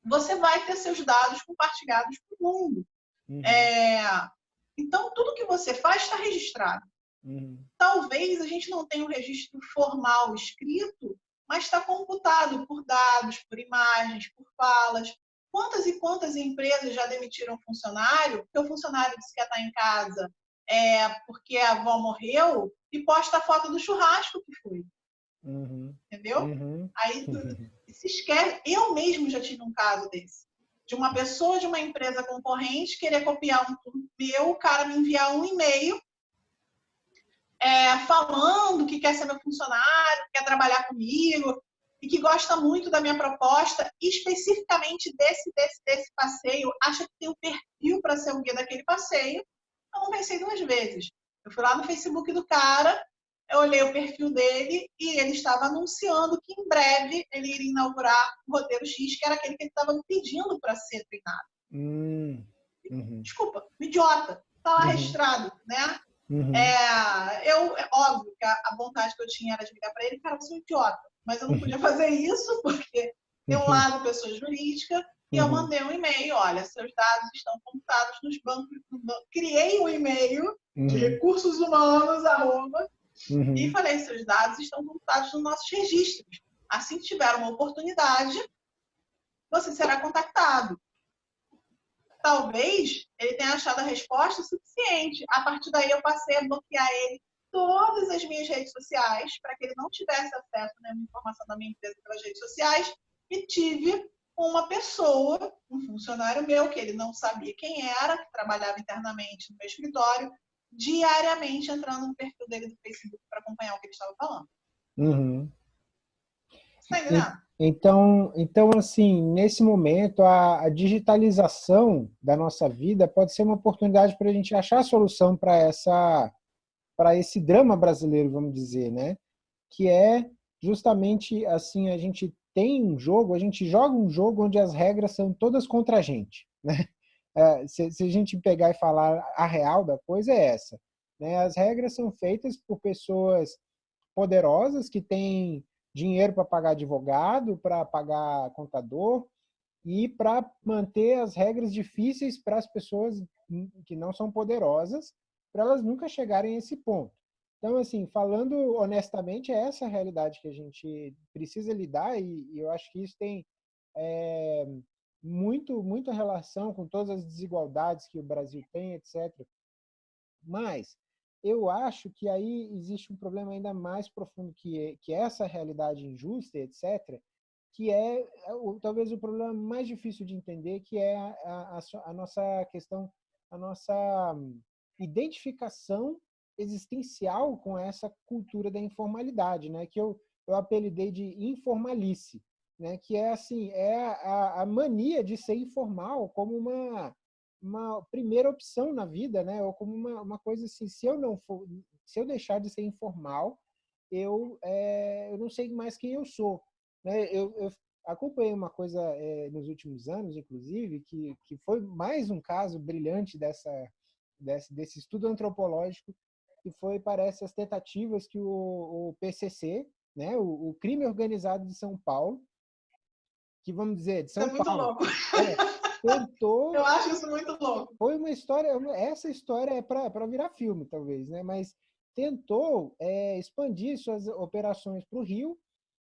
você vai ter seus dados compartilhados com o mundo. Uhum. É, então, tudo que você faz está registrado. Uhum. Talvez a gente não tenha um registro formal escrito, mas está computado por dados, por imagens, por falas. Quantas e quantas empresas já demitiram funcionário, porque o funcionário disse que estar em casa é, porque a avó morreu e posta a foto do churrasco que foi. Uhum. Entendeu? Uhum. Aí se esquece. Eu mesmo já tive um caso desse. De uma pessoa de uma empresa concorrente querer copiar um meu, o cara me enviar um e-mail é, falando que quer ser meu funcionário, quer trabalhar comigo e que gosta muito da minha proposta, especificamente desse, desse, desse passeio, acha que tem um perfil para ser o guia daquele passeio. Eu não pensei duas vezes. Eu fui lá no Facebook do cara, eu olhei o perfil dele e ele estava anunciando que em breve ele iria inaugurar o roteiro X, que era aquele que ele estava me pedindo para ser treinado. Hum, uhum. Desculpa, idiota. Está lá uhum. registrado, né? Uhum. É, eu, é óbvio que a, a, vontade que eu tinha era de ligar para ele, cara, você é um idiota. Mas eu não podia fazer isso, porque tem um uhum. lado pessoa jurídica, e eu uhum. mandei um e-mail, olha, seus dados estão computados nos bancos. Criei um e-mail uhum. de recursos humanos, arroba, uhum. e falei, seus dados estão computados nos nossos registros. Assim que tiver uma oportunidade, você será contactado talvez ele tenha achado a resposta suficiente. A partir daí, eu passei a bloquear ele todas as minhas redes sociais para que ele não tivesse acesso a nenhuma informação da minha empresa pelas redes sociais e tive uma pessoa, um funcionário meu, que ele não sabia quem era, que trabalhava internamente no meu escritório, diariamente entrando no perfil dele do Facebook para acompanhar o que ele estava falando. Uhum. Tá? Então, então, assim, nesse momento, a, a, digitalização da nossa vida pode ser uma oportunidade para a gente achar a solução para essa, para esse drama brasileiro, vamos dizer, né? Que é justamente assim, a gente tem um jogo, a gente joga um jogo onde as regras são todas contra a gente, né? É, se, se, a gente pegar e falar a real da coisa é essa, né? As regras são feitas por pessoas poderosas que têm dinheiro para pagar advogado, para pagar contador e para manter as regras difíceis para as pessoas que não são poderosas, para elas nunca chegarem a esse ponto. Então, assim, falando honestamente, é essa a realidade que a gente precisa lidar e, e eu acho que isso tem é, muito, muita relação com todas as desigualdades que o Brasil tem, etc. Mas eu acho que aí existe um problema ainda mais profundo que, é, que é essa realidade injusta, etc., que é, é talvez o problema mais difícil de entender, que é a, a, a nossa questão, a nossa identificação existencial com essa cultura da informalidade, né? que eu, eu apelidei de informalice, né? que é assim, é a, a mania de ser informal como uma, uma primeira opção na vida, né? Ou como uma, uma coisa assim, se eu não for, se eu deixar de ser informal, eu, é, eu não sei mais quem eu sou. Né? Eu, eu acompanhei uma coisa é, nos últimos anos, inclusive, que, que foi mais um caso brilhante dessa, desse, desse estudo antropológico que foi, parece, as tentativas que o, o PCC, né, o, o, crime organizado de São Paulo, que vamos dizer, de São é Paulo, é, tentou... Eu acho isso muito louco. Foi uma história, essa história é para virar filme, talvez, né, mas tentou é, expandir suas operações para o Rio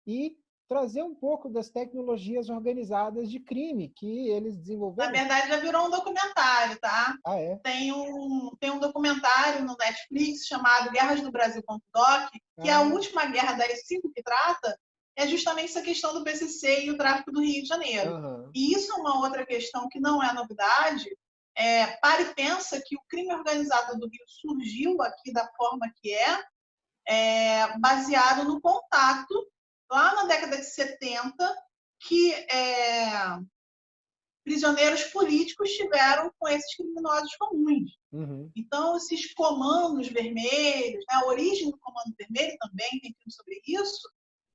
e trazer um pouco das tecnologias organizadas de crime que eles desenvolveram. Na verdade, já virou um documentário, tá? Ah, é? Tem um, tem um documentário no Netflix chamado Guerras do Brasil.doc, que ah. é a ah. última guerra das cinco que trata, é justamente essa questão do PCC e o tráfico do Rio de Janeiro. Uhum. E isso é uma outra questão que não é novidade. É, para e pensa que o crime organizado do Rio surgiu aqui da forma que é, é baseado no contato lá na década de 70, que é, prisioneiros políticos tiveram com esses criminosos comuns. Uhum. Então, esses comandos vermelhos, né, a origem do comando vermelho também, tem filme sobre isso,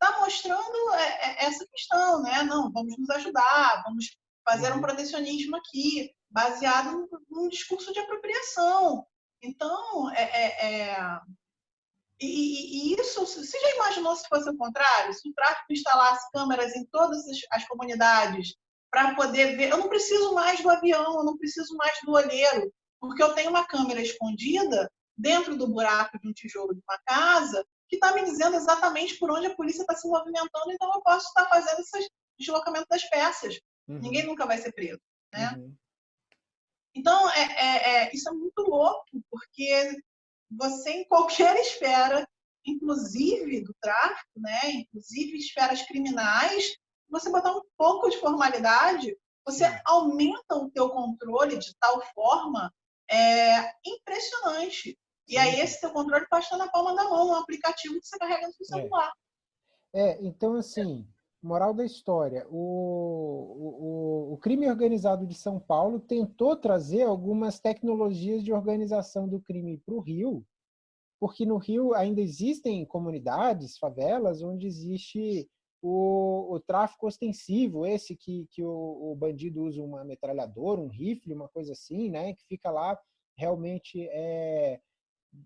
está mostrando é, é, essa questão, né? Não, vamos nos ajudar, vamos fazer um uhum. protecionismo aqui, baseado num discurso de apropriação. Então, é, é, é e, e, isso, você já imaginou se fosse o contrário? Se o tráfico instalasse câmeras em todas as, as comunidades para poder ver. Eu não preciso mais do avião, eu não preciso mais do olheiro, porque eu tenho uma câmera escondida dentro do buraco de um tijolo de uma casa que está me dizendo exatamente por onde a polícia está se movimentando, então eu posso estar fazendo esse deslocamento das peças. Uhum. Ninguém nunca vai ser preso. Né? Uhum. Então, é, é, é, isso é muito louco, porque você em qualquer esfera, inclusive do tráfico, né, inclusive esferas criminais, você botar um pouco de formalidade, você aumenta o teu controle de tal forma é, impressionante. E aí esse teu controle pode estar na palma da mão, um aplicativo que você carrega no seu é. celular. É, é então assim, moral da história, o, o, o, crime organizado de São Paulo tentou trazer algumas tecnologias de organização do crime para o Rio, porque no Rio ainda existem comunidades, favelas, onde existe o, o tráfico ostensivo, esse que, que o, o, bandido usa uma metralhadora, um rifle, uma coisa assim, né, que fica lá realmente é,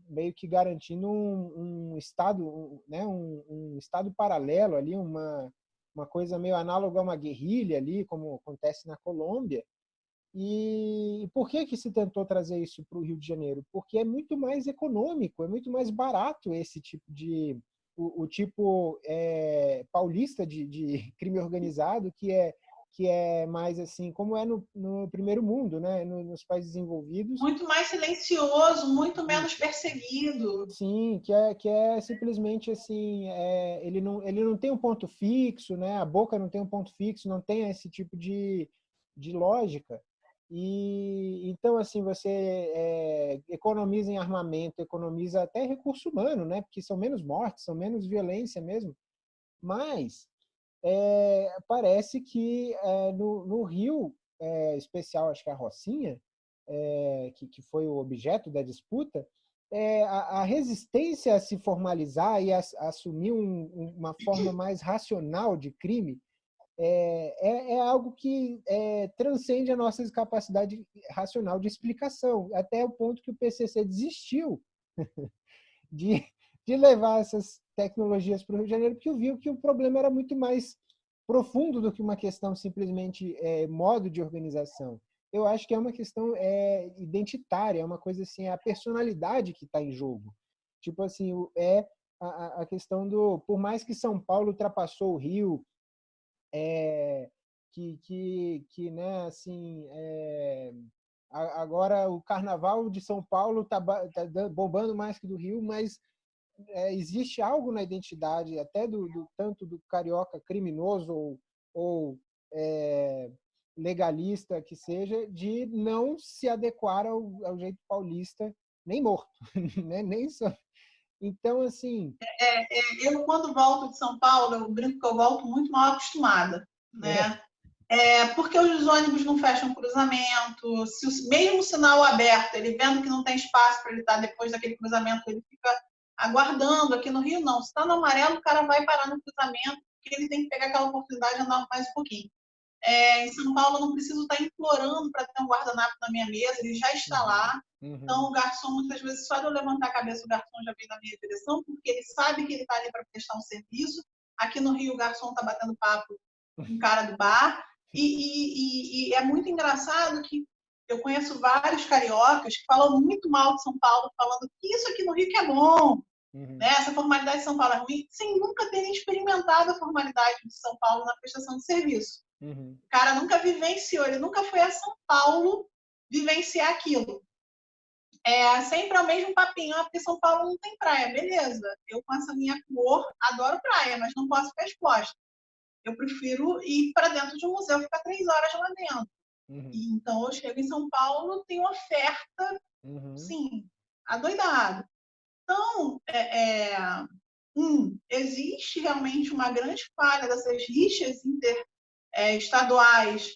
meio que garantindo um, um estado, um, né, um, um estado paralelo ali, uma uma coisa meio análoga a uma guerrilha ali, como acontece na Colômbia. E por que, que se tentou trazer isso para o Rio de Janeiro? Porque é muito mais econômico, é muito mais barato esse tipo de. o, o tipo é, paulista de, de crime organizado, que é que é mais assim, como é no, no primeiro mundo, né? nos países desenvolvidos. Muito mais silencioso, muito menos perseguido. Sim, que é, que é simplesmente assim, é, ele, não, ele não tem um ponto fixo, né? a boca não tem um ponto fixo, não tem esse tipo de, de lógica. E então assim você é, economiza em armamento, economiza até recurso humano, né? Porque são menos mortes, são menos violência mesmo. Mas é, parece que é, no, no, Rio, é, especial, acho que a Rocinha, que, que foi o objeto da disputa, a, a, resistência a se formalizar e a, a assumir um, uma forma mais racional de crime é, é, algo que transcende a nossa capacidade racional de explicação, até o ponto que o PCC desistiu de, de levar essas tecnologias para o Rio de Janeiro, porque viu que o problema era muito mais profundo do que uma questão simplesmente é, modo de organização. Eu acho que é uma questão é, identitária, é uma coisa assim, é a personalidade que está em jogo. Tipo assim, é a, a, questão do, por mais que São Paulo ultrapassou o Rio, é, que, que, que, né, assim, é, agora o Carnaval de São Paulo está tá bombando mais que do Rio, mas é, existe algo na identidade, até do, do tanto do carioca criminoso ou, ou é, legalista que seja, de não se adequar ao, ao jeito paulista, nem morto, né? nem só. Então, assim... É, é, eu, quando volto de São Paulo, eu brinco que eu volto muito mal acostumada, né? É. é porque os ônibus não fecham cruzamento, se o, mesmo o sinal aberto, ele vendo que não tem espaço para ele estar depois daquele cruzamento, ele fica aguardando. Aqui no Rio, não. Se está no amarelo, o cara vai parar no cruzamento, porque ele tem que pegar aquela oportunidade de andar mais um pouquinho. É, em São Paulo, eu não preciso estar implorando para ter um guardanapo na minha mesa, ele já está uhum. lá. Uhum. Então, o garçom, muitas vezes, só de eu levantar a cabeça, o garçom já vem na minha direção, porque ele sabe que ele está ali para prestar um serviço. Aqui no Rio, o garçom está batendo papo com o cara do bar. E, e, e, e, é muito engraçado que eu conheço vários cariocas que falam muito mal de São Paulo, falando que isso aqui no Rio que é bom, uhum. né? essa formalidade de São Paulo é ruim, sem nunca terem experimentado a formalidade de São Paulo na prestação de serviço. Uhum. O cara nunca vivenciou, ele nunca foi a São Paulo vivenciar aquilo. É sempre é o mesmo papinho, ah, porque São Paulo não tem praia, beleza. Eu com essa minha cor adoro praia, mas não posso ficar exposta. Eu prefiro ir para dentro de um museu, ficar três horas lá dentro. Uhum. E, então eu chego em São Paulo, tem oferta, uhum. sim, adoidado. Então, é, é, um, existe realmente uma grande falha dessas rixas interestaduais é,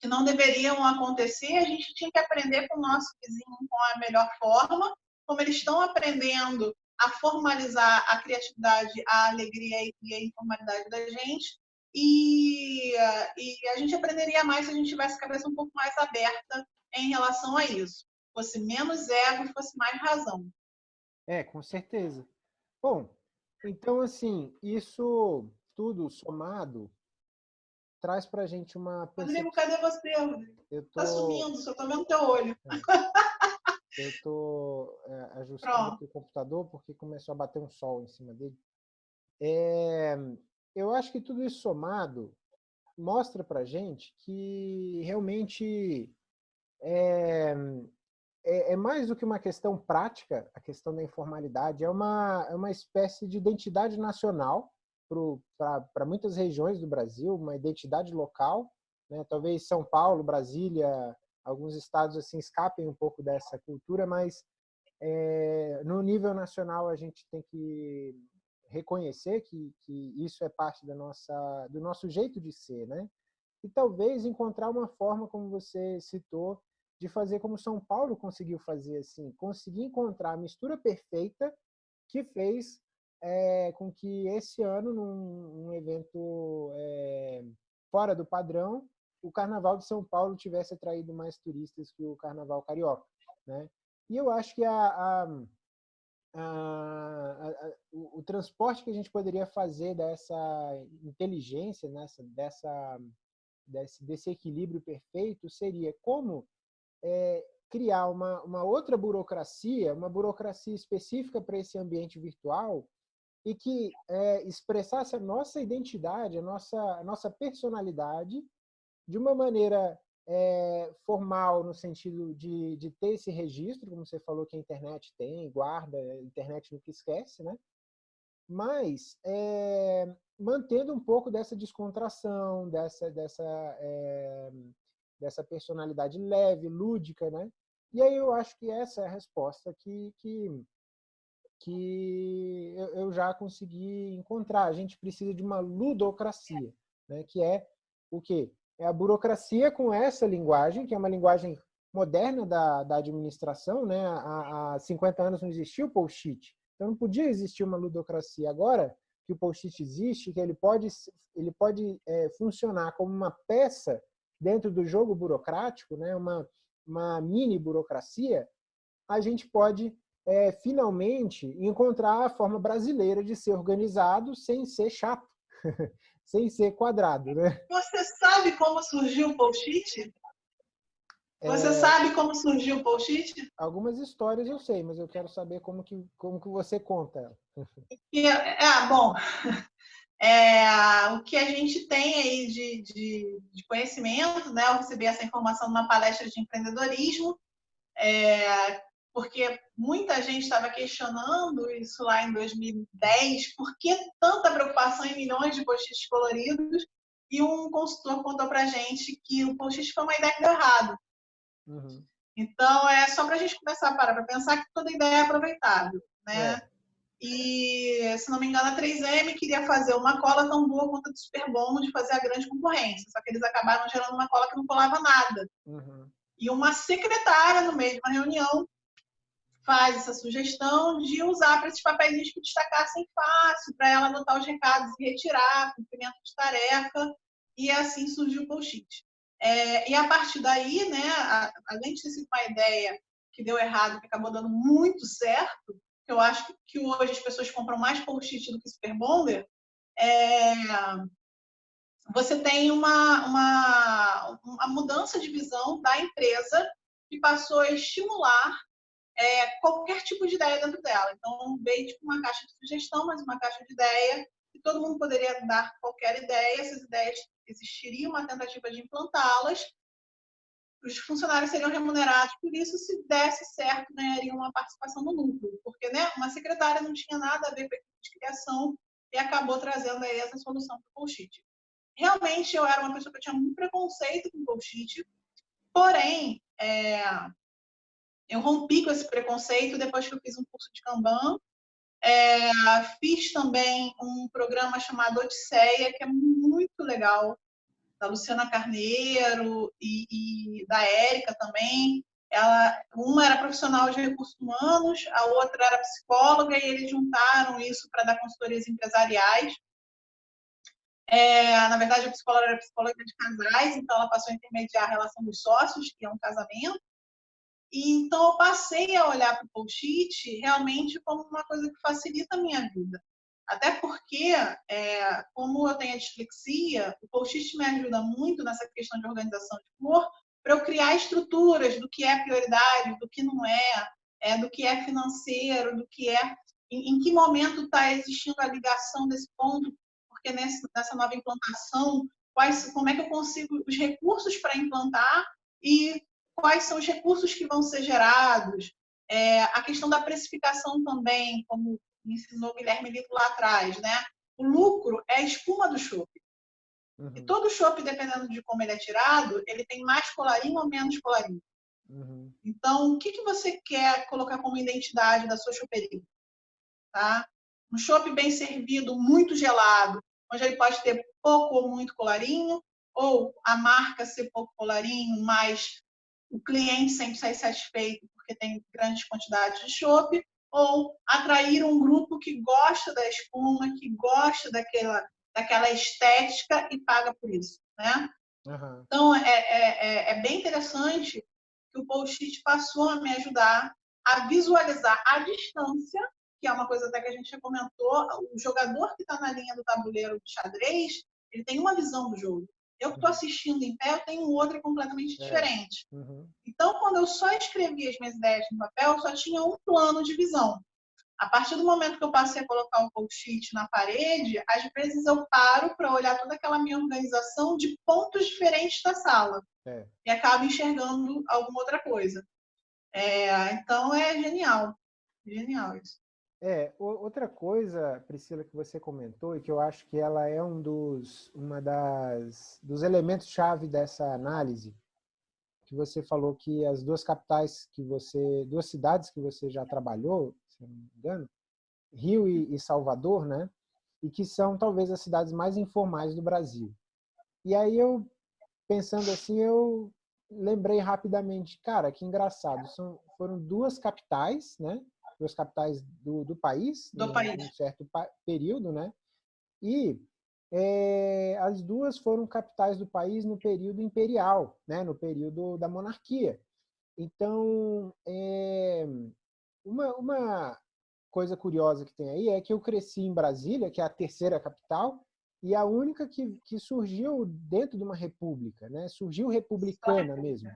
que não deveriam acontecer. A gente tinha que aprender com o nosso vizinho com a melhor forma, como eles estão aprendendo a formalizar a criatividade, a alegria e a informalidade da gente. E, e, a gente aprenderia mais se a gente tivesse a cabeça um pouco mais aberta em relação a isso. Fosse menos ego e fosse mais razão. É, com certeza. Bom, então, assim, isso tudo somado traz pra gente uma. Rodrigo, cadê você? Eu tô... Tá sumindo, só tô vendo teu olho. É. Eu tô é, ajustando o computador porque começou a bater um sol em cima dele. É, eu acho que tudo isso somado mostra para gente que realmente é, é, é, mais do que uma questão prática, a questão da informalidade, é uma, é uma espécie de identidade nacional para muitas regiões do Brasil, uma identidade local. Né? Talvez São Paulo, Brasília, alguns estados assim escapem um pouco dessa cultura, mas é, no nível nacional a gente tem que reconhecer que, que isso é parte da nossa, do nosso jeito de ser, né? E talvez encontrar uma forma, como você citou, de fazer como São Paulo conseguiu fazer, assim, conseguir encontrar a mistura perfeita que fez é, com que esse ano, num, num evento é, fora do padrão, o Carnaval de São Paulo tivesse atraído mais turistas que o Carnaval Carioca, né? E eu acho que a, a a, a, o, o, transporte que a gente poderia fazer dessa inteligência, nessa, dessa, desse, desse equilíbrio perfeito, seria como é, criar uma, uma outra burocracia, uma burocracia específica para esse ambiente virtual e que é, expressasse a nossa identidade, a nossa, a nossa personalidade de uma maneira é, formal no sentido de, de ter esse registro, como você falou que a internet tem, guarda, a internet nunca esquece, né? Mas é, mantendo um pouco dessa descontração, dessa, dessa, é, dessa personalidade leve, lúdica, né? E aí eu acho que essa é a resposta que, que, que eu já consegui encontrar. A gente precisa de uma ludocracia, né? que é o quê? É a burocracia com essa linguagem, que é uma linguagem moderna da, da administração. Né? Há, há 50 anos não existia o post-it, então não podia existir uma ludocracia. Agora que o post-it existe, que ele pode, ele pode é, funcionar como uma peça dentro do jogo burocrático, né? uma, uma mini burocracia, a gente pode é, finalmente encontrar a forma brasileira de ser organizado sem ser chato. sem ser quadrado, né? Você sabe como surgiu o post-it? Você é... sabe como surgiu o post-it? Algumas histórias eu sei, mas eu quero saber como que, como que você conta. É, é, bom, é, o que a gente tem aí de, de, de, conhecimento, né? Eu recebi essa informação numa palestra de empreendedorismo, é, porque muita gente estava questionando isso lá em 2010, por que tanta preocupação em milhões de post-its coloridos? E um consultor contou para gente que o post-it foi uma ideia que deu errado. Uhum. Então, é só para a gente começar a parar para pensar que toda ideia é aproveitável, né? É. E, se não me engano, a 3M queria fazer uma cola tão boa quanto a do Super Bom de fazer a grande concorrência, só que eles acabaram gerando uma cola que não colava nada. Uhum. E uma secretária, no meio de uma reunião, faz essa sugestão de usar para esses papéis que destacassem fácil, para ela anotar os recados e retirar, cumprimento de tarefa. e assim surgiu o post-it. É, e a partir daí, né, a, além de ter sido uma ideia que deu errado, que acabou dando muito certo, que eu acho que hoje as pessoas compram mais post-it do que Super Bonder, é, você tem uma, uma, uma mudança de visão da empresa que passou a estimular é, qualquer tipo de ideia dentro dela. Então, veio tipo uma caixa de sugestão, mas uma caixa de ideia, e todo mundo poderia dar qualquer ideia, essas ideias existiria uma tentativa de implantá-las, os funcionários seriam remunerados por isso, se desse certo, ganhariam uma participação no lucro, porque né, uma secretária não tinha nada a ver com a equipe de criação e acabou trazendo aí essa solução para o bullshit. Realmente, eu era uma pessoa que tinha muito preconceito com bullshit, porém, é, eu rompi com esse preconceito depois que eu fiz um curso de Kanban, é, fiz também um programa chamado Odisseia, que é muito legal, da Luciana Carneiro e, e da Érica também. Ela, uma era profissional de recursos humanos, a outra era psicóloga, e eles juntaram isso para dar consultorias empresariais. É, na verdade, a psicóloga era psicóloga de casais, então ela passou a intermediar a relação dos sócios, que é um casamento. E, então, eu passei a olhar para o post-it realmente como uma coisa que facilita a minha vida. Até porque, é, como eu tenho a dislexia, o post-it me ajuda muito nessa questão de organização de cor, para eu criar estruturas do que é prioridade, do que não é, é do que é financeiro, do que é. Em, em que momento está existindo a ligação desse ponto, porque nesse, nessa nova implantação, quais, como é que eu consigo os recursos para implantar e quais são os recursos que vão ser gerados, é, a questão da precificação também, como ensinou o Guilherme Lito lá atrás, né? O lucro é a espuma do chopp. Uhum. E todo chopp, dependendo de como ele é tirado, ele tem mais colarinho ou menos colarinho. Uhum. Então, o que, que você quer colocar como identidade da sua choperia? Tá? Um chopp bem servido, muito gelado, onde ele pode ter pouco ou muito colarinho, ou a marca ser pouco colarinho, mas o cliente sempre sai satisfeito porque tem grandes quantidades de chopp, ou atrair um grupo que gosta da espuma, que gosta daquela, daquela estética e paga por isso, né? Uhum. Então, é, é, é, é bem interessante que o post-it passou a me ajudar a visualizar a distância, que é uma coisa até que a gente já comentou, o jogador que está na linha do tabuleiro de xadrez, ele tem uma visão do jogo. Eu que estou assistindo em pé, eu tenho outra completamente é. diferente. Uhum. Então, quando eu só escrevi as minhas ideias no papel, eu só tinha um plano de visão. A partir do momento que eu passei a colocar um post-it na parede, às vezes eu paro para olhar toda aquela minha organização de pontos diferentes da sala. É. E acabo enxergando alguma outra coisa. É, então, é genial. Genial isso. É, outra coisa, Priscila, que você comentou e que eu acho que ela é um dos, uma das, dos elementos-chave dessa análise, que você falou que as duas capitais que você, duas cidades que você já trabalhou, se não me engano, Rio e, e Salvador, né? E que são talvez as cidades mais informais do Brasil. E aí eu, pensando assim, eu lembrei rapidamente, cara, que engraçado, são, foram duas capitais, né? Duas capitais do, do país, do em, país. um certo período, né? E é, as duas foram capitais do país no período imperial, né? no período da monarquia. Então, é, uma, uma coisa curiosa que tem aí é que eu cresci em Brasília, que é a terceira capital, e a única que, que surgiu dentro de uma república, né? surgiu republicana mesmo.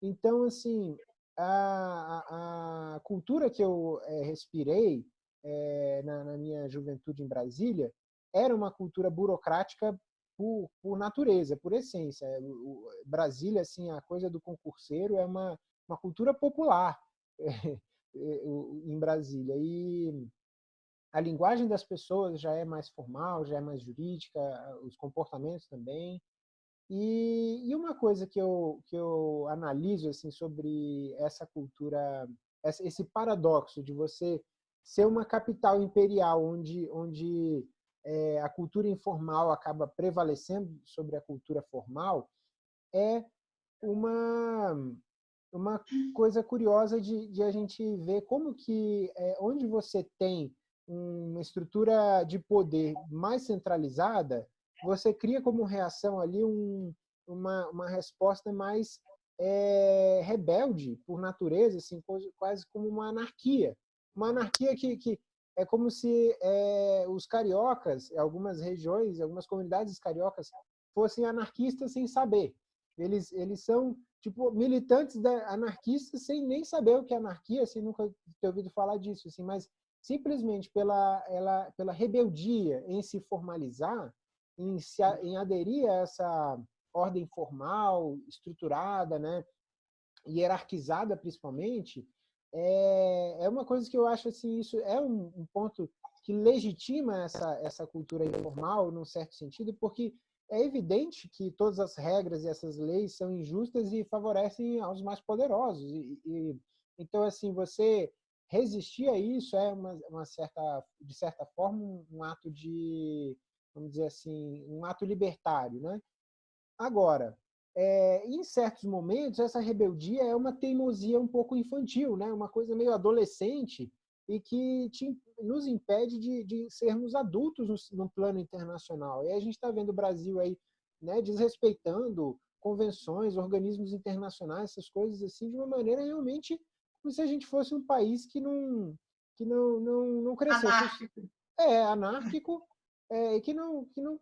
Então, assim, a, a cultura que eu é, respirei é, na, na, minha juventude em Brasília era uma cultura burocrática por, por natureza, por essência. O, Brasília, assim, a coisa do concurseiro é uma, uma cultura popular é, em Brasília. E a linguagem das pessoas já é mais formal, já é mais jurídica, os comportamentos também. E, e, uma coisa que eu, que eu analiso assim, sobre essa cultura, esse paradoxo de você ser uma capital imperial onde, onde é, a cultura informal acaba prevalecendo sobre a cultura formal, é uma, uma coisa curiosa de, de a gente ver como que, é, onde você tem uma estrutura de poder mais centralizada, você cria como reação ali um, uma, uma resposta mais é, rebelde por natureza, assim, quase como uma anarquia. Uma anarquia que, que é como se é, os cariocas, algumas regiões, algumas comunidades cariocas, fossem anarquistas sem saber. Eles, eles são tipo militantes da, anarquistas sem nem saber o que é anarquia, sem nunca ter ouvido falar disso, assim, mas simplesmente pela, ela, pela rebeldia em se formalizar, em, se, em aderir a essa ordem formal, estruturada, né, hierarquizada principalmente, é, é uma coisa que eu acho assim, isso é um, um ponto que legitima essa, essa cultura informal, num certo sentido, porque é evidente que todas as regras e essas leis são injustas e favorecem aos mais poderosos. E, e então, assim, você resistir a isso é uma, uma certa, de certa forma, um, um, ato de, vamos dizer assim, um ato libertário, né? Agora, é, em certos momentos, essa rebeldia é uma teimosia um pouco infantil, né? uma coisa meio adolescente e que te, nos impede de, de sermos adultos no, no, plano internacional. E a gente está vendo o Brasil aí né, desrespeitando convenções, organismos internacionais, essas coisas assim, de uma maneira realmente como se a gente fosse um país que não, que não, não, não cresceu. Anárquico. É, anárquico, é, que, não, que não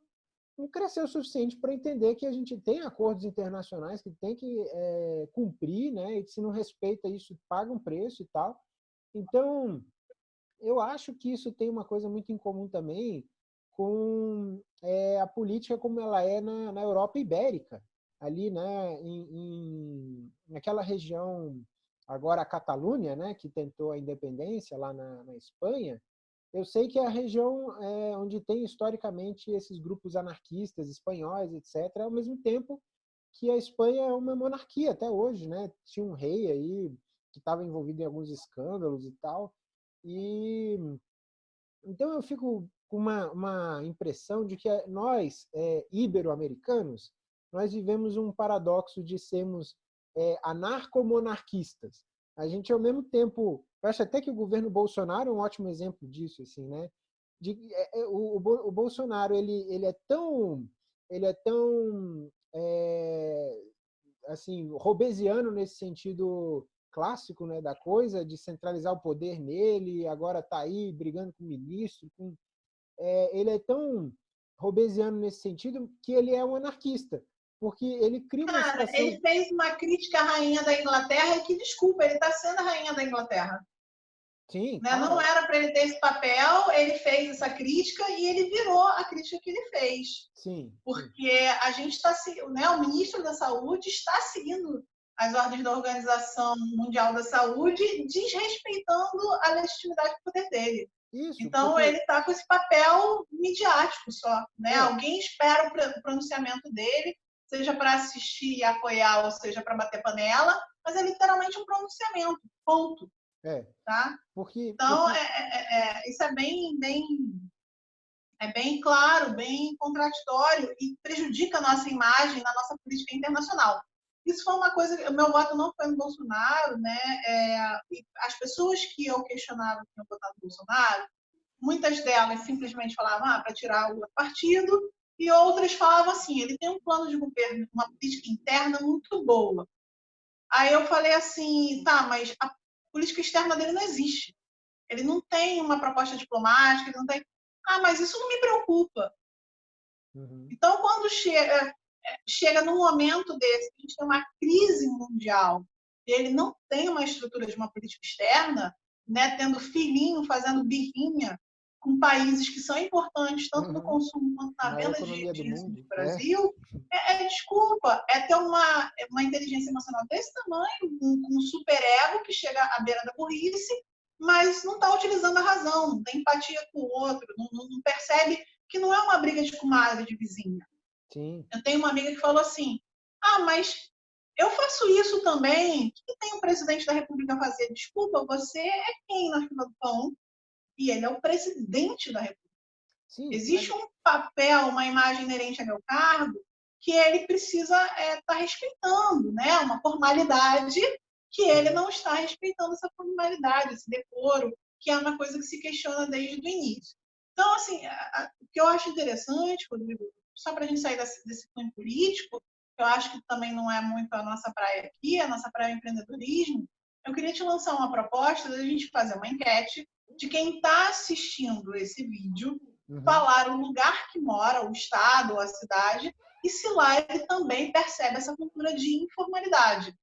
não cresceu o suficiente para entender que a gente tem acordos internacionais que tem que é, cumprir, né? E se não respeita isso, paga um preço e tal. Então, eu acho que isso tem uma coisa muito em comum também com é, a política como ela é na, na Europa Ibérica, ali, né? Em, em, naquela região, agora a Catalunha, né? Que tentou a independência lá na, na Espanha, eu sei que é a região é, onde tem historicamente esses grupos anarquistas espanhóis, etc., ao mesmo tempo que a Espanha é uma monarquia até hoje, né? Tinha um rei aí que estava envolvido em alguns escândalos e tal. E então eu fico com uma, uma impressão de que nós, é, ibero-americanos, nós vivemos um paradoxo de sermos é, anarcomonarquistas. A gente, ao mesmo tempo, eu acho até que o governo Bolsonaro é um ótimo exemplo disso, assim, né? De, é, é, o, o, Bolsonaro ele, ele é tão ele é tão é, assim robesiano nesse sentido clássico né da coisa de centralizar o poder nele agora está aí brigando com o ministro com, é, ele é tão robesiano nesse sentido que ele é um anarquista porque ele cria Cara, situação... ele fez uma crítica à rainha da Inglaterra e que desculpa ele está sendo a rainha da Inglaterra Sim, né? Não era para ele ter esse papel, ele fez essa crítica e ele virou a crítica que ele fez. Sim. Porque a gente está né, o ministro da Saúde está seguindo as ordens da Organização Mundial da Saúde, desrespeitando a legitimidade do poder dele. Isso, então porque... ele está com esse papel midiático só, né? É. Alguém espera o pronunciamento dele, seja para assistir e apoiar, ou seja para bater panela, mas é literalmente um pronunciamento, ponto. É. Tá? Porque, então, porque... É, é, é, isso é bem, bem, é bem claro, bem contraditório e prejudica a nossa imagem na nossa política internacional. Isso foi uma coisa, o meu voto não foi no Bolsonaro, né? É, as pessoas que eu questionava que tinham votado no Bolsonaro, muitas delas simplesmente falavam ah, para tirar o partido, e outras falavam assim, ele tem um plano de governo, uma política interna muito boa. Aí eu falei assim, tá, mas a política externa dele não existe. Ele não tem uma proposta diplomática, ele não tem. Ah, mas isso não me preocupa. Uhum. Então, quando chega, é, chega num momento desse, a gente tem uma crise mundial, ele não tem uma estrutura de uma política externa, né, tendo filhinho, fazendo birrinha com países que são importantes, tanto uhum. no consumo quanto na venda de, de do, do Brasil, é. É, é, desculpa, é ter uma, uma inteligência emocional desse tamanho, um, um super ego que chega à beira da burrice, mas não está utilizando a razão, não tem empatia com o outro, não, não, não, percebe que não é uma briga de comadre, de vizinha. Sim. Eu tenho uma amiga que falou assim, ah, mas eu faço isso também, o que tem o presidente da República a fazer? Desculpa, você é quem na fila do pão? E ele é o presidente da República. Sim, Existe um papel, uma imagem inerente ao meu cargo que ele precisa estar é, tá respeitando, né? Uma formalidade que ele não está respeitando essa formalidade, esse decoro, que é uma coisa que se questiona desde o início. Então, assim, a, a, o que eu acho interessante, Rodrigo, só para a gente sair desse, desse cunho político, eu acho que também não é muito a nossa praia aqui, a nossa praia é empreendedorismo, eu queria te lançar uma proposta da gente fazer uma enquete de quem está assistindo esse vídeo, uhum. falar o lugar que mora, o estado, a cidade, e se lá ele também percebe essa cultura de informalidade.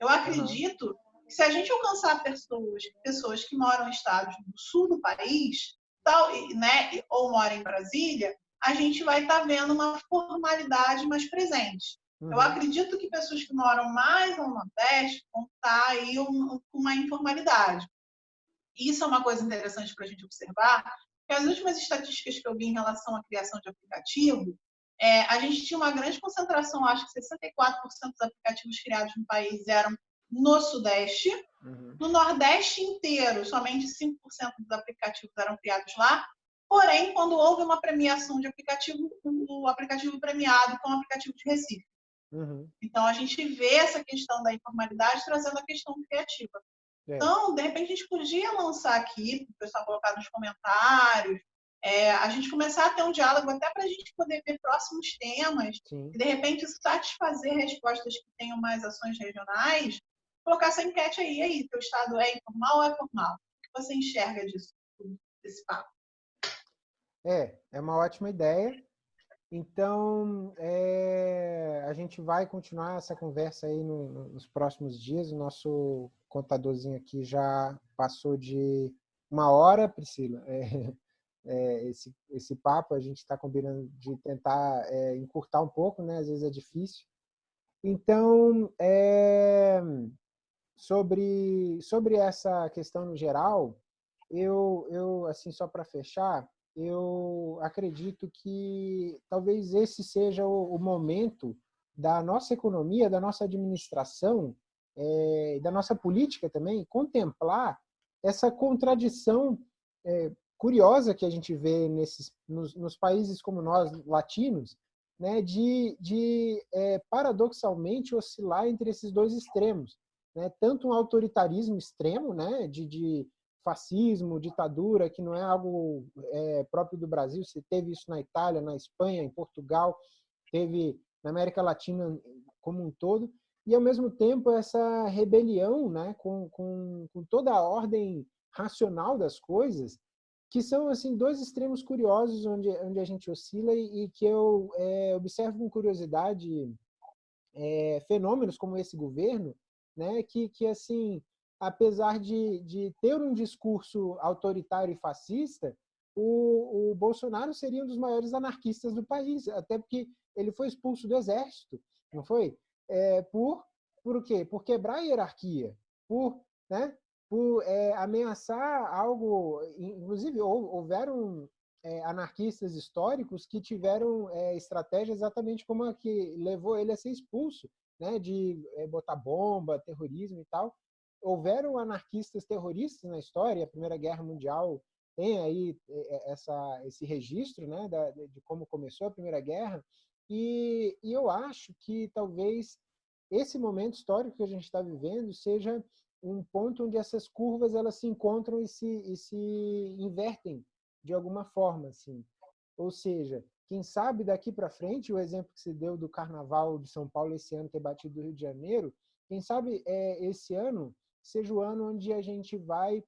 Eu acredito uhum. que se a gente alcançar pessoas, pessoas que moram em estados do sul do país, tal, né, ou moram em Brasília, a gente vai estar tá vendo uma formalidade mais presente. Uhum. Eu acredito que pessoas que moram mais no Nordeste vão estar tá aí com uma informalidade. Isso é uma coisa interessante para a gente observar, que as últimas estatísticas que eu vi em relação à criação de aplicativo, é, a gente tinha uma grande concentração, acho que 64% dos aplicativos criados no país eram no Sudeste. Uhum. No Nordeste inteiro, somente 5% dos aplicativos eram criados lá. Porém, quando houve uma premiação de aplicativo, o aplicativo premiado foi um aplicativo de Recife. Uhum. Então, a gente vê essa questão da informalidade trazendo a questão criativa. É. Então, de repente, a gente podia lançar aqui, para o pessoal colocar nos comentários, é, a gente começar a ter um diálogo até para a gente poder ver próximos temas Sim. e, de repente, satisfazer respostas que tenham mais ações regionais, colocar essa enquete aí. Aí, teu estado é informal ou é formal? O que você enxerga disso, desse papo? É, é uma ótima ideia. Então, é, a gente vai continuar essa conversa aí no, nos próximos dias. O nosso contadorzinho aqui já passou de uma hora, Priscila. É, é, esse, esse papo, a gente está combinando de tentar é, encurtar um pouco, né? às vezes é difícil. Então, é, sobre, sobre essa questão no geral, eu, eu assim, só para fechar, eu acredito que talvez esse seja o, o momento da nossa economia, da nossa administração, é, da nossa política também, contemplar essa contradição é, curiosa que a gente vê nesses, nos, nos, países como nós, latinos, né, de, de é, paradoxalmente oscilar entre esses dois extremos. Né? Tanto um autoritarismo extremo, né, de, de fascismo, ditadura, que não é algo é, próprio do Brasil, você teve isso na Itália, na Espanha, em Portugal, teve na América Latina como um todo, e ao mesmo tempo essa rebelião né, com, com, com toda a ordem racional das coisas, que são assim dois extremos curiosos onde, onde a gente oscila e, e que eu é, observo com curiosidade é, fenômenos como esse governo, né, que, que assim apesar de, de ter um discurso autoritário e fascista, o, o Bolsonaro seria um dos maiores anarquistas do país, até porque ele foi expulso do exército, não foi? É, por, por o quê? Por quebrar a hierarquia, por, né, por é, ameaçar algo, inclusive houveram é, anarquistas históricos que tiveram é, estratégia exatamente como a que levou ele a ser expulso, né, de é, botar bomba, terrorismo e tal, houveram anarquistas terroristas na história, a Primeira Guerra Mundial tem aí é, é, essa, esse registro né, da, de como começou a Primeira Guerra, e, e eu acho que talvez esse momento histórico que a gente está vivendo seja um ponto onde essas curvas elas se encontram e se, e se invertem de alguma forma, assim. Ou seja, quem sabe daqui para frente, o exemplo que se deu do Carnaval de São Paulo esse ano ter batido o Rio de Janeiro, quem sabe é, esse ano seja o ano onde a gente vai,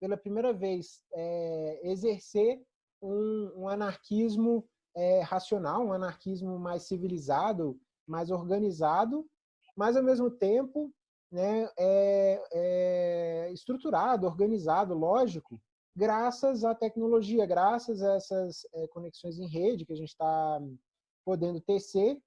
pela primeira vez, é, exercer um, um anarquismo é, racional, um anarquismo mais civilizado, mais organizado, mas, ao mesmo tempo, né, é, é estruturado, organizado, lógico, graças à tecnologia, graças a essas é, conexões em rede que a gente está podendo tecer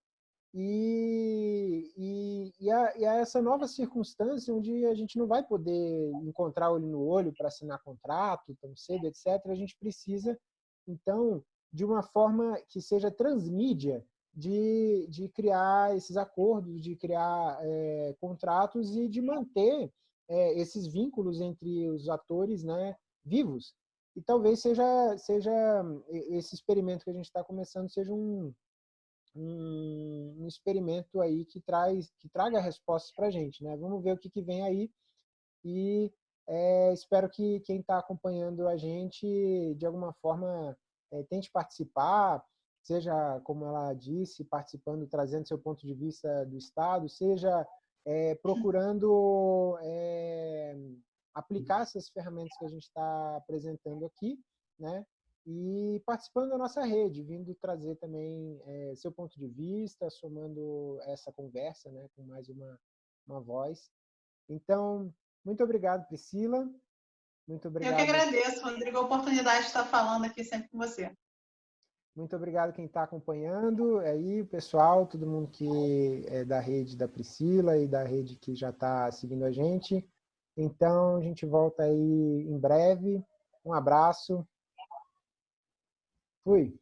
e, e, e, a, e, a, essa nova circunstância onde a gente não vai poder encontrar olho no olho para assinar contrato tão cedo, etc., a gente precisa, então, de uma forma que seja transmídia, de, de criar esses acordos, de criar é, contratos e de manter é, esses vínculos entre os atores né, vivos. E talvez seja, seja esse experimento que a gente está começando seja um, um, um, experimento aí que traz que traga respostas para a gente, né? Vamos ver o que, que vem aí e é, espero que quem está acompanhando a gente de alguma forma é, tente participar. seja, como ela disse, participando, trazendo seu ponto de vista do Estado, seja é, procurando é, aplicar essas ferramentas que a gente está apresentando aqui, né? E participando da nossa rede, vindo trazer também é, seu ponto de vista, somando essa conversa, né, com mais uma, uma voz. Então, muito obrigado, Priscila. Muito obrigado. Eu que agradeço, Rodrigo, a oportunidade de estar falando aqui sempre com você. Muito obrigado quem está acompanhando aí, pessoal, todo mundo que é da rede da Priscila e da rede que já está seguindo a gente. Então, a gente volta aí em breve. Um abraço. Fui.